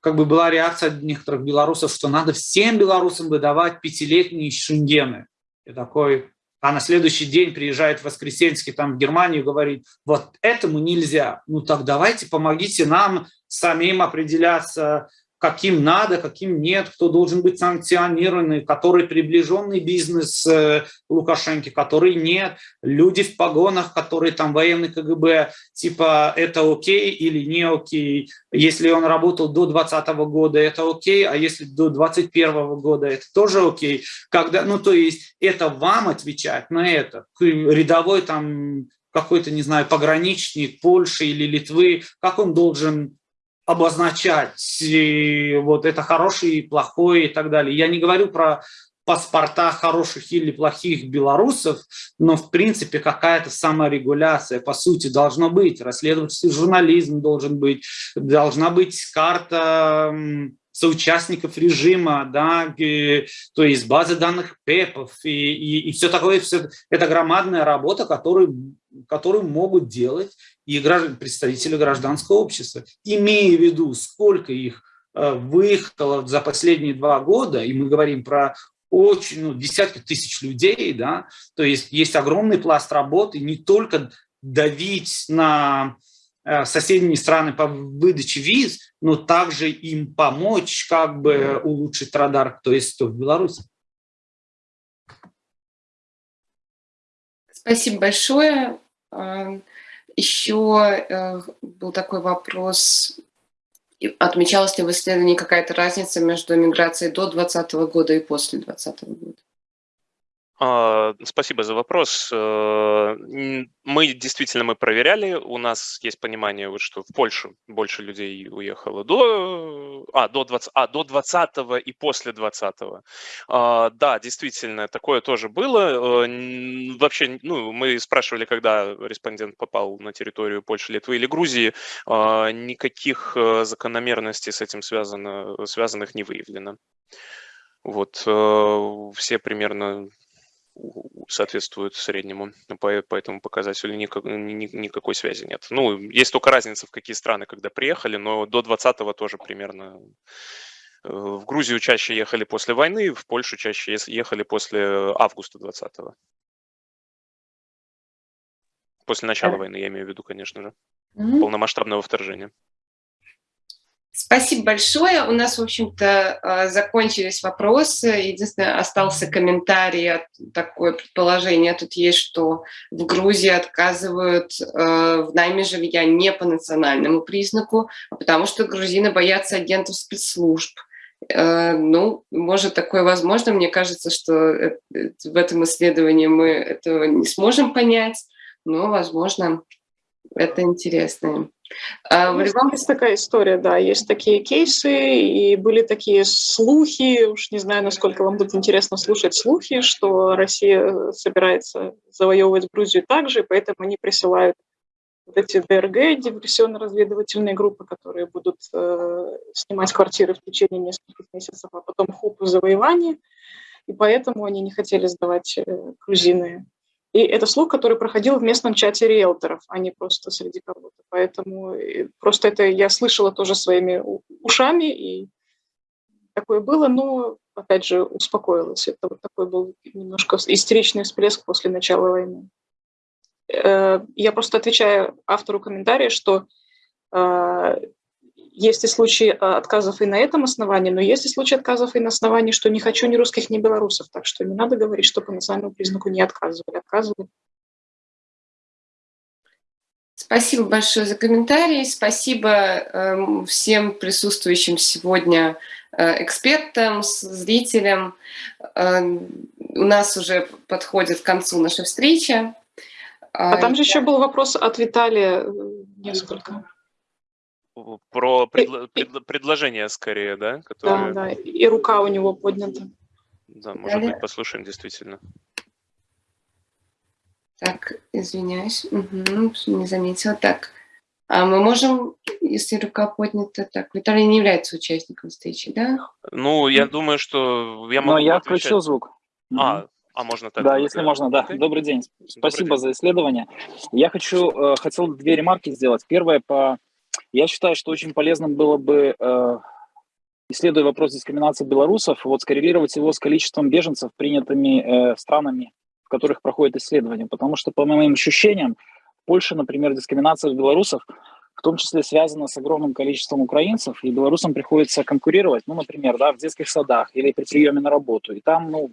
как бы была реакция некоторых белорусов, что надо всем белорусам выдавать пятилетние шенгены. И такой, а на следующий день приезжает Воскресенский там в Германию говорит, вот этому нельзя. Ну так давайте помогите нам самим определяться, каким надо, каким нет, кто должен быть санкционированный, который приближенный бизнес э, Лукашенко, который нет, люди в погонах, которые там военный КГБ, типа это окей или не окей, если он работал до 2020 года, это окей, а если до 2021 года, это тоже окей. Когда, ну то есть это вам отвечать на это, рядовой там какой-то, не знаю, пограничник Польши или Литвы, как он должен обозначать вот это хороший, плохой и так далее. Я не говорю про паспорта хороших или плохих белорусов, но в принципе какая-то саморегуляция по сути должна быть. Расследовательский журнализм должен быть, должна быть карта соучастников режима, да, и, то есть базы данных ПЭПов и, и, и все такое. Все, это громадная работа, которую, которую могут делать и представители гражданского общества, имея в виду, сколько их э, выехало за последние два года, и мы говорим про очень, ну, десятки тысяч людей, да, то есть есть огромный пласт работы, не только давить на Э, соседние страны по выдаче виз, но также им помочь как бы улучшить радар, то есть в Беларуси. Спасибо большое. Еще э, был такой вопрос. Отмечалась ли в исследовании какая-то разница между миграцией до 2020 года и после 2020 года? А, спасибо за вопрос. Э, мы действительно мы проверяли, у нас есть понимание, вот, что в Польшу больше людей уехало до, а, до 20, а, до 20 и после 20. А, да, действительно, такое тоже было. Э, вообще, ну, мы спрашивали, когда респондент попал на территорию Польши, Литвы или Грузии, а, никаких э, закономерностей с этим связано, связанных не выявлено. Вот, все примерно соответствует среднему, по, по этому показателю никак, ни, никакой связи нет. Ну, есть только разница, в какие страны, когда приехали, но до 20-го тоже примерно. Э, в Грузию чаще ехали после войны, в Польшу чаще ехали после августа 20-го. После начала войны, я имею в виду, конечно же, mm-hmm. полномасштабного вторжения. Спасибо большое. У нас, в общем-то, а, закончились вопросы. Единственное, остался комментарий, такое предположение тут есть, что в Грузии отказывают э, в найме жилья не по национальному признаку, а потому что грузины боятся агентов спецслужб. Э, ну, может, такое возможно. Мне кажется, что в этом исследовании мы этого не сможем понять, но, возможно, это интересно. А, в любом... Есть такая история, да, есть такие кейсы, и были такие слухи, уж не знаю, насколько вам будет интересно слушать слухи, что Россия собирается завоевывать Грузию также, поэтому они присылают вот эти ДРГ, диверсионно-разведывательные группы, которые будут э, снимать квартиры в течение нескольких месяцев, а потом хоп, завоевание, и поэтому они не хотели сдавать э, грузины и это слух, который проходил в местном чате риэлторов, а не просто среди кого-то. Поэтому э, просто это я слышала тоже своими ушами, и такое было, но, опять же, успокоилась. Это вот такой был немножко истеричный всплеск после начала войны. Э, я просто отвечаю автору комментария, что э, есть и случаи отказов и на этом основании, но есть и случаи отказов и на основании, что не хочу ни русских, ни белорусов. Так что не надо говорить, что по национальному признаку не отказывали. Отказывали. Спасибо большое за комментарии. Спасибо э, всем присутствующим сегодня э, экспертам, зрителям. Э, у нас уже подходит к концу наша встреча. А там же еще был вопрос от Виталия несколько. Про предло предло предложение скорее, да? Которые... Да, да, и рука у него поднята. Да, может Далее. быть, послушаем действительно. Так, извиняюсь, угу, не заметила. Так, а мы можем, если рука поднята, так, Виталий не является участником встречи, да? Ну, я думаю, что я могу Но я отвечать. включил звук. А, а можно так? Да, если можно, да. Okay. Добрый день. Спасибо Добрый день. за исследование. Я хочу, э, хотел две ремарки сделать. Первое по... Я считаю, что очень полезным было бы, э, исследуя вопрос дискриминации белорусов, вот скоррелировать его с количеством беженцев, принятыми э, странами в которых проходит исследование. Потому что, по моим ощущениям, в Польше, например, дискриминация белорусов в том числе связана с огромным количеством украинцев, и белорусам приходится конкурировать, ну, например, да, в детских садах или при приеме на работу. И там, ну,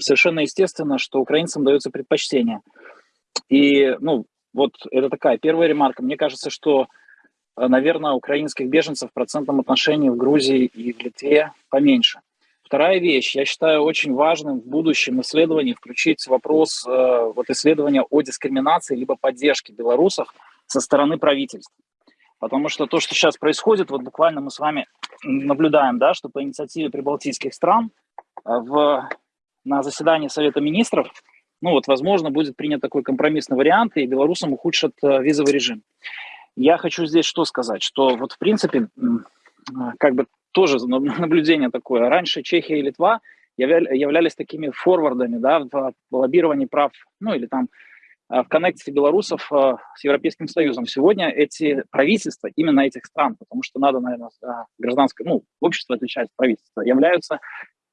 совершенно естественно, что украинцам дается предпочтение. И, ну, вот это такая первая ремарка. Мне кажется, что, наверное, украинских беженцев в процентном отношении в Грузии и в Литве поменьше. Вторая вещь, я считаю очень важным в будущем исследовании включить вопрос э, вот исследования о дискриминации либо поддержке белорусов со стороны правительств. Потому что то, что сейчас происходит, вот буквально мы с вами наблюдаем, да, что по инициативе прибалтийских стран э, в, на заседании Совета Министров, ну вот, возможно, будет принят такой компромиссный вариант, и белорусам ухудшат э, визовый режим. Я хочу здесь что сказать, что вот в принципе, как бы тоже наблюдение такое. Раньше Чехия и Литва являлись такими форвардами да, в лоббировании прав, ну или там а, в коннекте белорусов а, с Европейским Союзом. Сегодня эти правительства, именно этих стран, потому что надо, наверное, гражданское, ну, общество отличать от правительства, являются а,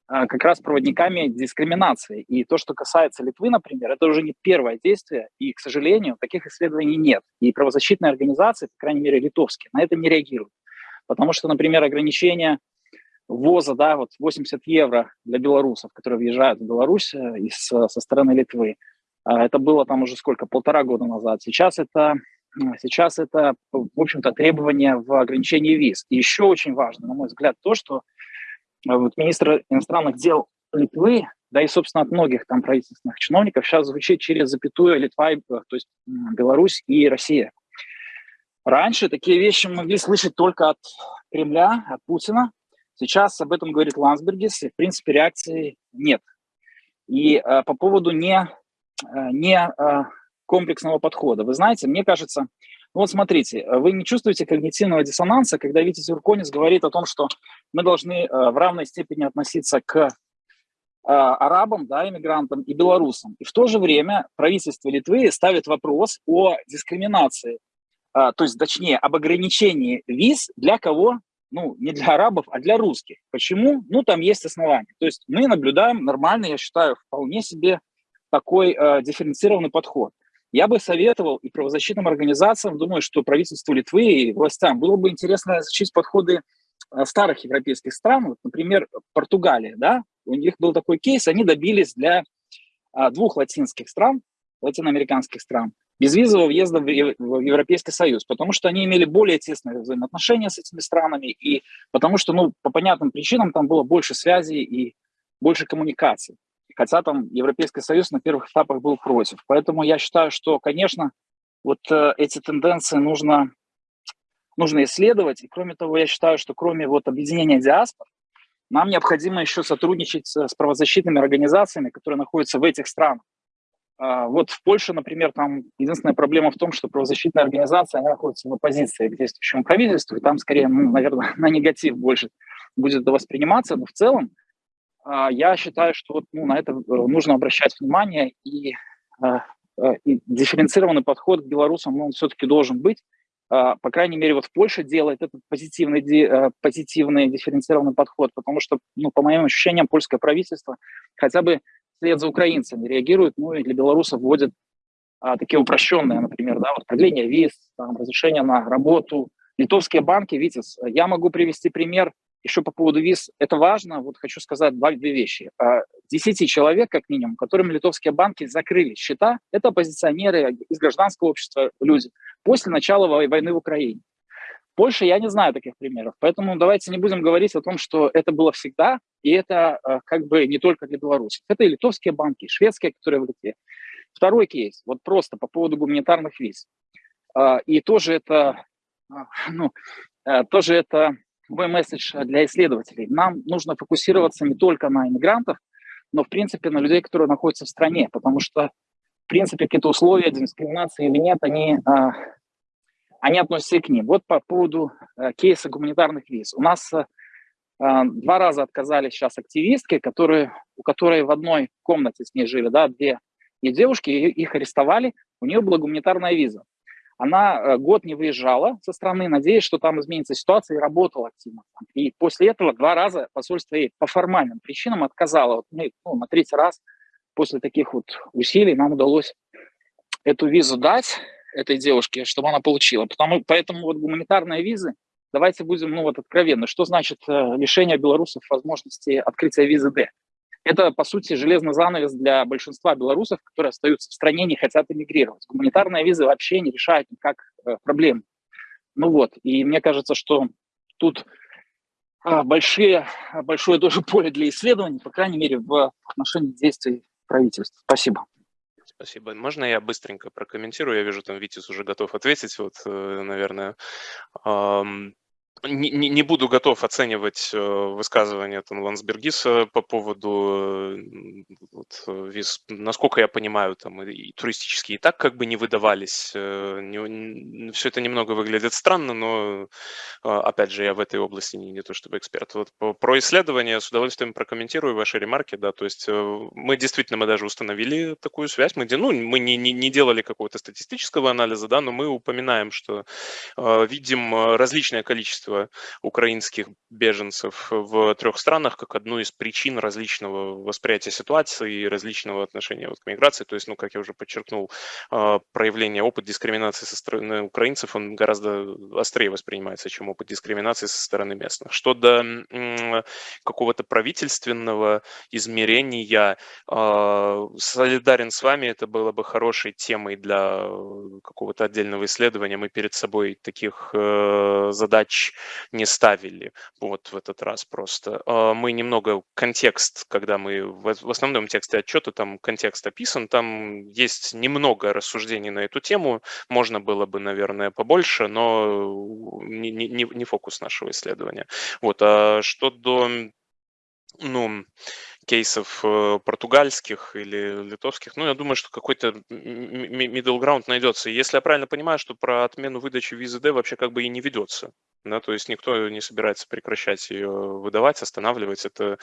как раз проводниками дискриминации. И то, что касается Литвы, например, это уже не первое действие, и, к сожалению, таких исследований нет. И правозащитные организации, по крайней мере, литовские, на это не реагируют. Потому что, например, ограничение ввоза, да, вот 80 евро для белорусов, которые въезжают в Беларусь э, из, со стороны Литвы, а, это было там уже сколько, полтора года назад. Сейчас это, сейчас это в общем-то, требование в ограничении виз. И еще очень важно, на мой взгляд, то, что вот министр иностранных дел Литвы, да и, собственно, от многих там правительственных чиновников сейчас звучит через запятую Литва, э, то есть Беларусь и Россия. Раньше такие вещи могли слышать только от Кремля, от Путина. Сейчас об этом говорит Лансбергис, и, в принципе, реакции нет. И э, по поводу не, э, не э, комплексного подхода. Вы знаете, мне кажется, вот смотрите, вы не чувствуете когнитивного диссонанса, когда Витя Зюрконис говорит о том, что мы должны э, в равной степени относиться к э, арабам, да, иммигрантам и белорусам. И в то же время правительство Литвы ставит вопрос о дискриминации то есть, точнее, об ограничении виз для кого? Ну, не для арабов, а для русских. Почему? Ну, там есть основания. То есть мы наблюдаем нормальный, я считаю, вполне себе такой э, дифференцированный подход. Я бы советовал и правозащитным организациям, думаю, что правительству Литвы и властям было бы интересно изучить подходы э, старых европейских стран, вот, например, Португалия, да, у них был такой кейс, они добились для а, двух латинских стран, латиноамериканских стран, безвизового въезда в Европейский Союз, потому что они имели более тесные взаимоотношения с этими странами, и потому что, ну, по понятным причинам там было больше связей и больше коммуникаций. Хотя там Европейский Союз на первых этапах был против. Поэтому я считаю, что, конечно, вот э, эти тенденции нужно, нужно исследовать. И кроме того, я считаю, что кроме вот объединения диаспор, нам необходимо еще сотрудничать с правозащитными организациями, которые находятся в этих странах. А, вот в Польше, например, там единственная проблема в том, что правозащитная организация она находится в оппозиции к действующему правительству, и там скорее, ну, наверное, на негатив больше будет восприниматься, но в целом я считаю, что вот, ну, на это э, нужно обращать внимание, и, а, и дифференцированный подход к белорусам, он все-таки должен быть. По крайней мере, вот в Польше делает этот позитивный, э, позитивный дифференцированный подход, потому что, ну, по моим ощущениям, польское правительство хотя бы вслед за украинцами реагируют, ну и для белорусов вводят а, такие упрощенные, например, да, вот продление виз, там, разрешение на работу, литовские банки, Витис, я могу привести пример еще по поводу виз. Это важно, вот хочу сказать два, две вещи. А, десяти человек, как минимум, которым литовские банки закрыли счета, это оппозиционеры из гражданского общества люди, после начала войны в Украине. Польше я не знаю таких примеров, поэтому давайте не будем говорить о том, что это было всегда, и это э, как бы не только для белорусов. Это и литовские банки, и шведские, которые в Литве. Второй кейс, вот просто по поводу гуманитарных виз. Э, и тоже это, ну, тоже это мой месседж для исследователей. Нам нужно фокусироваться не только на иммигрантов, но, в принципе, на людей, которые находятся в стране, потому что, в принципе, какие-то условия дискриминации или нет, они они относятся и к ним. Вот по поводу э, кейса гуманитарных виз. У нас э, э, два раза отказали сейчас активистки, которые, у которой в одной комнате с ней жили, да, две и девушки, их арестовали, у нее была гуманитарная виза. Она э, год не выезжала со страны, надеясь, что там изменится ситуация, и работала активно. И после этого два раза посольство ей по формальным причинам отказало. Вот мы, ну, на третий раз после таких вот усилий нам удалось эту визу дать этой девушке, чтобы она получила. Потому, поэтому вот гуманитарные визы, давайте будем ну, вот откровенны, что значит э, лишение белорусов возможности открытия визы D? Это, по сути, железный занавес для большинства белорусов, которые остаются в стране, не хотят эмигрировать. Гуманитарные визы вообще не решают никак э, проблем. Ну вот, и мне кажется, что тут э, большие, большое тоже поле для исследований, по крайней мере, в отношении действий правительства. Спасибо. Спасибо. Можно я быстренько прокомментирую? Я вижу, там Витис уже готов ответить. Вот, э, наверное, не, не, буду готов оценивать э, высказывания там, Лансбергиса по поводу э, вот, э, виз. Насколько я понимаю, там и, туристические и так как бы не выдавались. Не, все это немного выглядит странно, но опять же я в этой области не, не то чтобы эксперт. Вот про исследования с удовольствием прокомментирую ваши ремарки. Да, то есть мы действительно мы даже установили такую связь. Мы, ну, мы не, не, не делали какого-то статистического анализа, да, но мы упоминаем, что видим различное количество количество украинских беженцев в трех странах как одну из причин различного восприятия ситуации и различного отношения вот к миграции. То есть, ну, как я уже подчеркнул, а, проявление, опыт дискриминации со стороны украинцев, он гораздо острее воспринимается, чем опыт дискриминации со стороны местных. Что до какого-то правительственного измерения, а, солидарен с вами, это было бы хорошей темой для какого-то отдельного исследования. Мы перед собой таких э, задач не ставили вот в этот раз просто. А, мы немного контекст, когда мы в основном тексте отчета, там контекст описан, там есть немного рассуждений на эту тему, можно было бы, наверное, побольше, но не, не, не фокус нашего исследования. Вот, а что до ну, кейсов э, португальских или литовских, ну, я думаю, что какой-то middle ground найдется. Если я правильно понимаю, что про отмену выдачи визы D вообще как бы и не ведется да, то есть никто не собирается прекращать ее выдавать, останавливать это.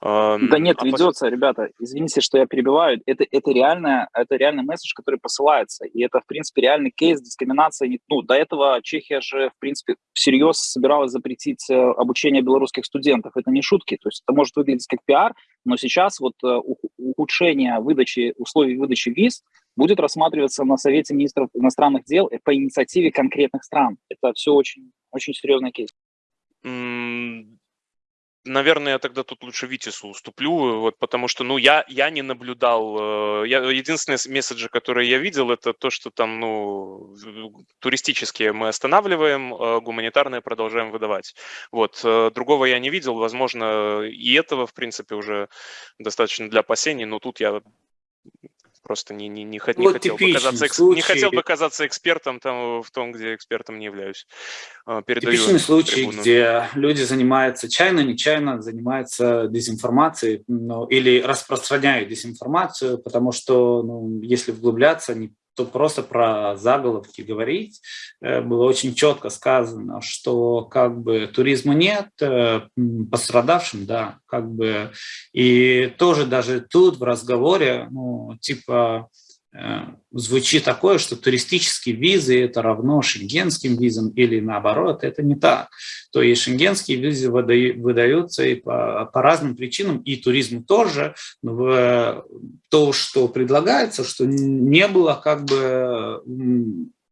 Э, да нет, а ведется, ребята, извините, что я перебиваю, это, это, реально, это реальный месседж, который посылается, и это, в принципе, реальный кейс дискриминации. Ну, до этого Чехия же, в принципе, всерьез собиралась запретить э, обучение белорусских студентов, это не шутки, то есть это может выглядеть как пиар, но сейчас вот э, ухудшение выдачи, условий выдачи виз будет рассматриваться на Совете министров иностранных дел по инициативе конкретных стран. Это все очень очень серьезный кейс. Наверное, я тогда тут лучше Витису уступлю, вот, потому что, ну, я, я не наблюдал, э, я, единственные месседжи, которые я видел, это то, что там, ну, туристические мы останавливаем, а гуманитарные продолжаем выдавать. Вот, э, другого я не видел, возможно, и этого, в принципе, уже достаточно для опасений, но тут я просто не, не, не, не, вот хотел, бы казаться, случай. не хотел бы казаться экспертом там, в том, где экспертом не являюсь. А, передаю типичный случай, трибуну. где люди занимаются чайно, нечаянно, занимаются дезинформацией ну, или распространяют дезинформацию, потому что, ну, если вглубляться, не то просто про заголовки говорить, э, было очень четко сказано, что как бы туризма нет, э, пострадавшим, да, как бы, и тоже даже тут в разговоре, ну, типа, звучит такое, что туристические визы это равно шенгенским визам или наоборот, это не так. То есть шенгенские визы выдаются и по, по разным причинам, и туризму тоже. Но то, что предлагается, что не было как бы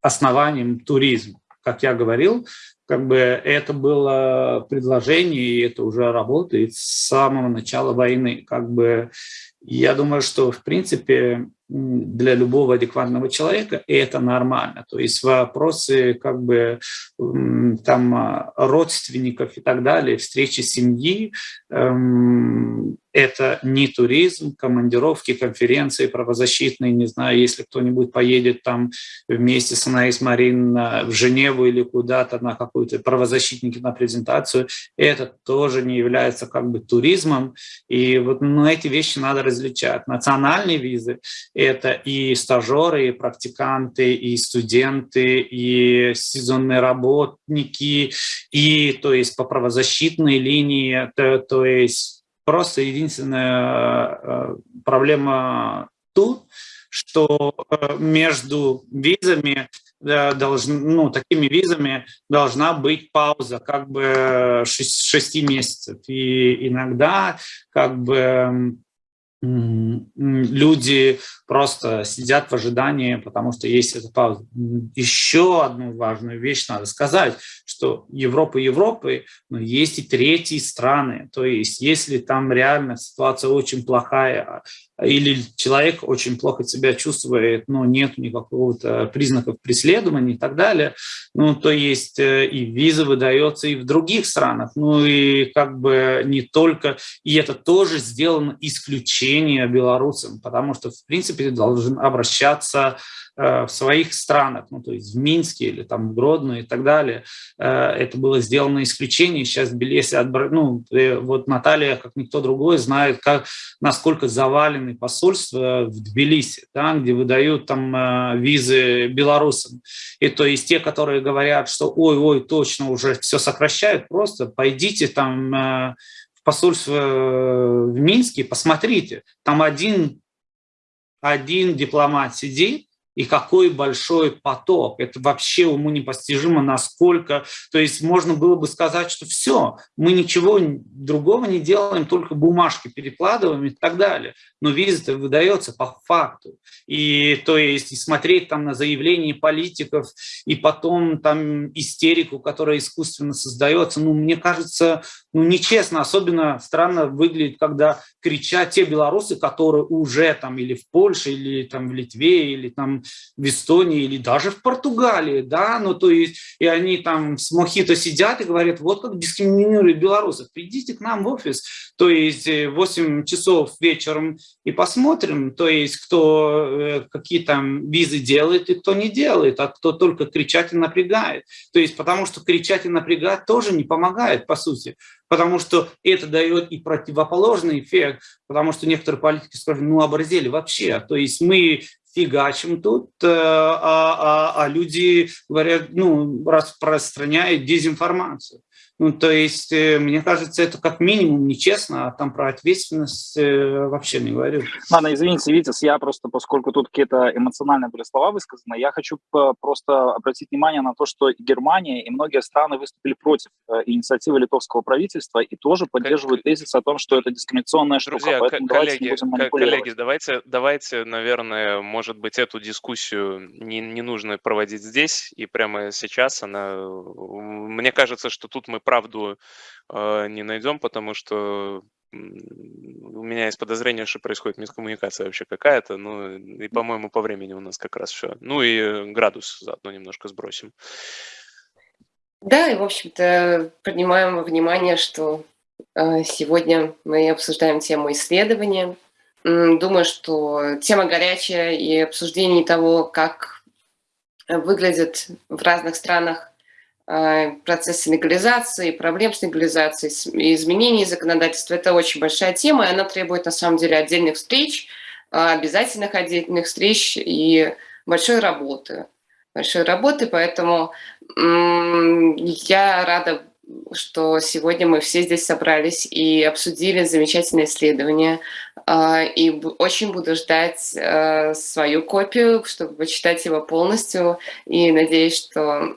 основанием туризма. как я говорил, как бы это было предложение, и это уже работает с самого начала войны. Как бы я думаю, что в принципе для любого адекватного человека это нормально. То есть вопросы как бы там родственников и так далее, встречи семьи, эм, это не туризм, командировки, конференции правозащитные, не знаю, если кто-нибудь поедет там вместе с Анаис Марин в Женеву или куда-то на какую-то правозащитники на презентацию, это тоже не является как бы туризмом. И вот ну, эти вещи надо различать. Национальные визы – это и стажеры, и практиканты, и студенты, и сезонные работники, и то есть по правозащитной линии, то, то есть Просто единственная э, проблема тут, что э, между визами должны, ну, такими визами должна быть пауза как бы 6, 6 месяцев. И иногда как бы люди просто сидят в ожидании, потому что есть эта пауза. Еще одну важную вещь надо сказать, что Европа Европы, но есть и третьи страны. То есть если там реально ситуация очень плохая, или человек очень плохо себя чувствует, но нет никакого-то признаков преследования и так далее, ну, то есть э, и виза выдается и в других странах, ну и как бы не только, и это тоже сделано исключение белорусам, потому что, в принципе, должен обращаться в своих странах, ну, то есть в Минске или там в Гродно и так далее. Э, это было сделано исключение. Сейчас в Тбилиси, ну, э, вот Наталья, как никто другой, знает, как, насколько завалены посольства в Тбилиси, да, где выдают там визы белорусам. И то есть те, которые говорят, что ой-ой, точно уже все сокращают, просто пойдите там в посольство в Минске, посмотрите, там один, один дипломат сидит, и какой большой поток. Это вообще уму непостижимо, насколько... То есть можно было бы сказать, что все, мы ничего другого не делаем, только бумажки перекладываем и так далее. Но виза выдается по факту. И то есть и смотреть там на заявления политиков, и потом там истерику, которая искусственно создается, ну, мне кажется, ну, нечестно. Особенно странно выглядит, когда кричат те белорусы, которые уже там или в Польше, или там в Литве, или там в Эстонии, или даже в Португалии, да, ну, то есть, и они там с мохито сидят и говорят, вот как дискриминируют белорусов, придите к нам в офис, то есть 8 э, часов вечером и посмотрим, то есть, кто э, какие там визы делает и кто не делает, а кто только кричать и напрягает. То есть, потому что кричать и напрягать тоже не помогает, по сути. Потому что это дает и противоположный эффект, потому что некоторые политики скажут, ну, оборзели вообще, то есть мы фигачим тут, э, а, а, а люди говорят, ну, распространяют дезинформацию. Ну, то есть, э, мне кажется, это как минимум нечестно, а там про ответственность э, вообще не говорю. Ладно, извините, Витас, я просто, поскольку тут какие-то эмоциональные были слова высказаны, я хочу просто обратить внимание на то, что Германия и многие страны выступили против э, инициативы литовского правительства и тоже поддерживают тезис о том, что это дискриминационная штука. Друзья, Поэтому коллеги, коллеги, давайте, давайте, наверное, может быть, эту дискуссию не, не нужно проводить здесь и прямо сейчас. Она, мне кажется, что тут мы правду э, не найдем, потому что у меня есть подозрение, что происходит мискоммуникация вообще какая-то, ну и, по-моему, по времени у нас как раз все. Ну и градус заодно немножко сбросим. Да, и, в общем-то, принимаем во внимание, что э, сегодня мы обсуждаем тему исследования. Думаю, что тема горячая и обсуждение того, как выглядит в разных странах Э, процессы легализации, проблем с легализацией, изменений законодательства. Это очень большая тема, и она требует на самом деле отдельных встреч, обязательных отдельных встреч и большой работы. Большой работы, поэтому я рада, что сегодня мы все здесь собрались и обсудили замечательное исследование. А, и очень буду ждать э, свою копию, чтобы почитать его полностью. И надеюсь, что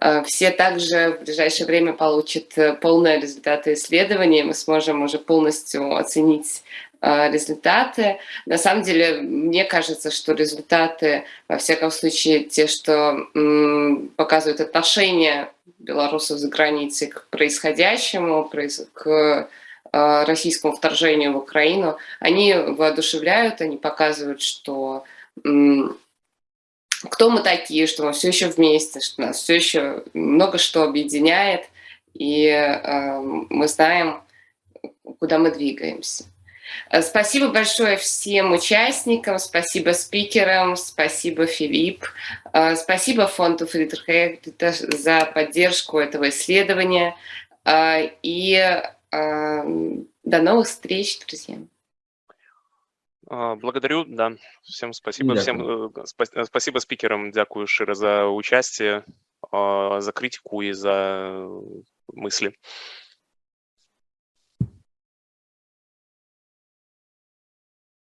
Э, все также в ближайшее время получат э, полные результаты исследования, мы сможем уже полностью оценить результаты. На самом деле, мне кажется, что результаты, во всяком случае, те, что показывают отношение белорусов за границей к происходящему, к российскому вторжению в Украину, они воодушевляют, они показывают, что кто мы такие, что мы все еще вместе, что нас все еще много что объединяет, и э, мы знаем, куда мы двигаемся. Э, спасибо большое всем участникам, спасибо спикерам, спасибо Филипп, э, спасибо фонду Фридриха за поддержку этого исследования. Э, и до новых встреч, друзья. Благодарю, да. Всем спасибо. Всем спасибо спикерам, дякую широ за участие, за критику и за мысли.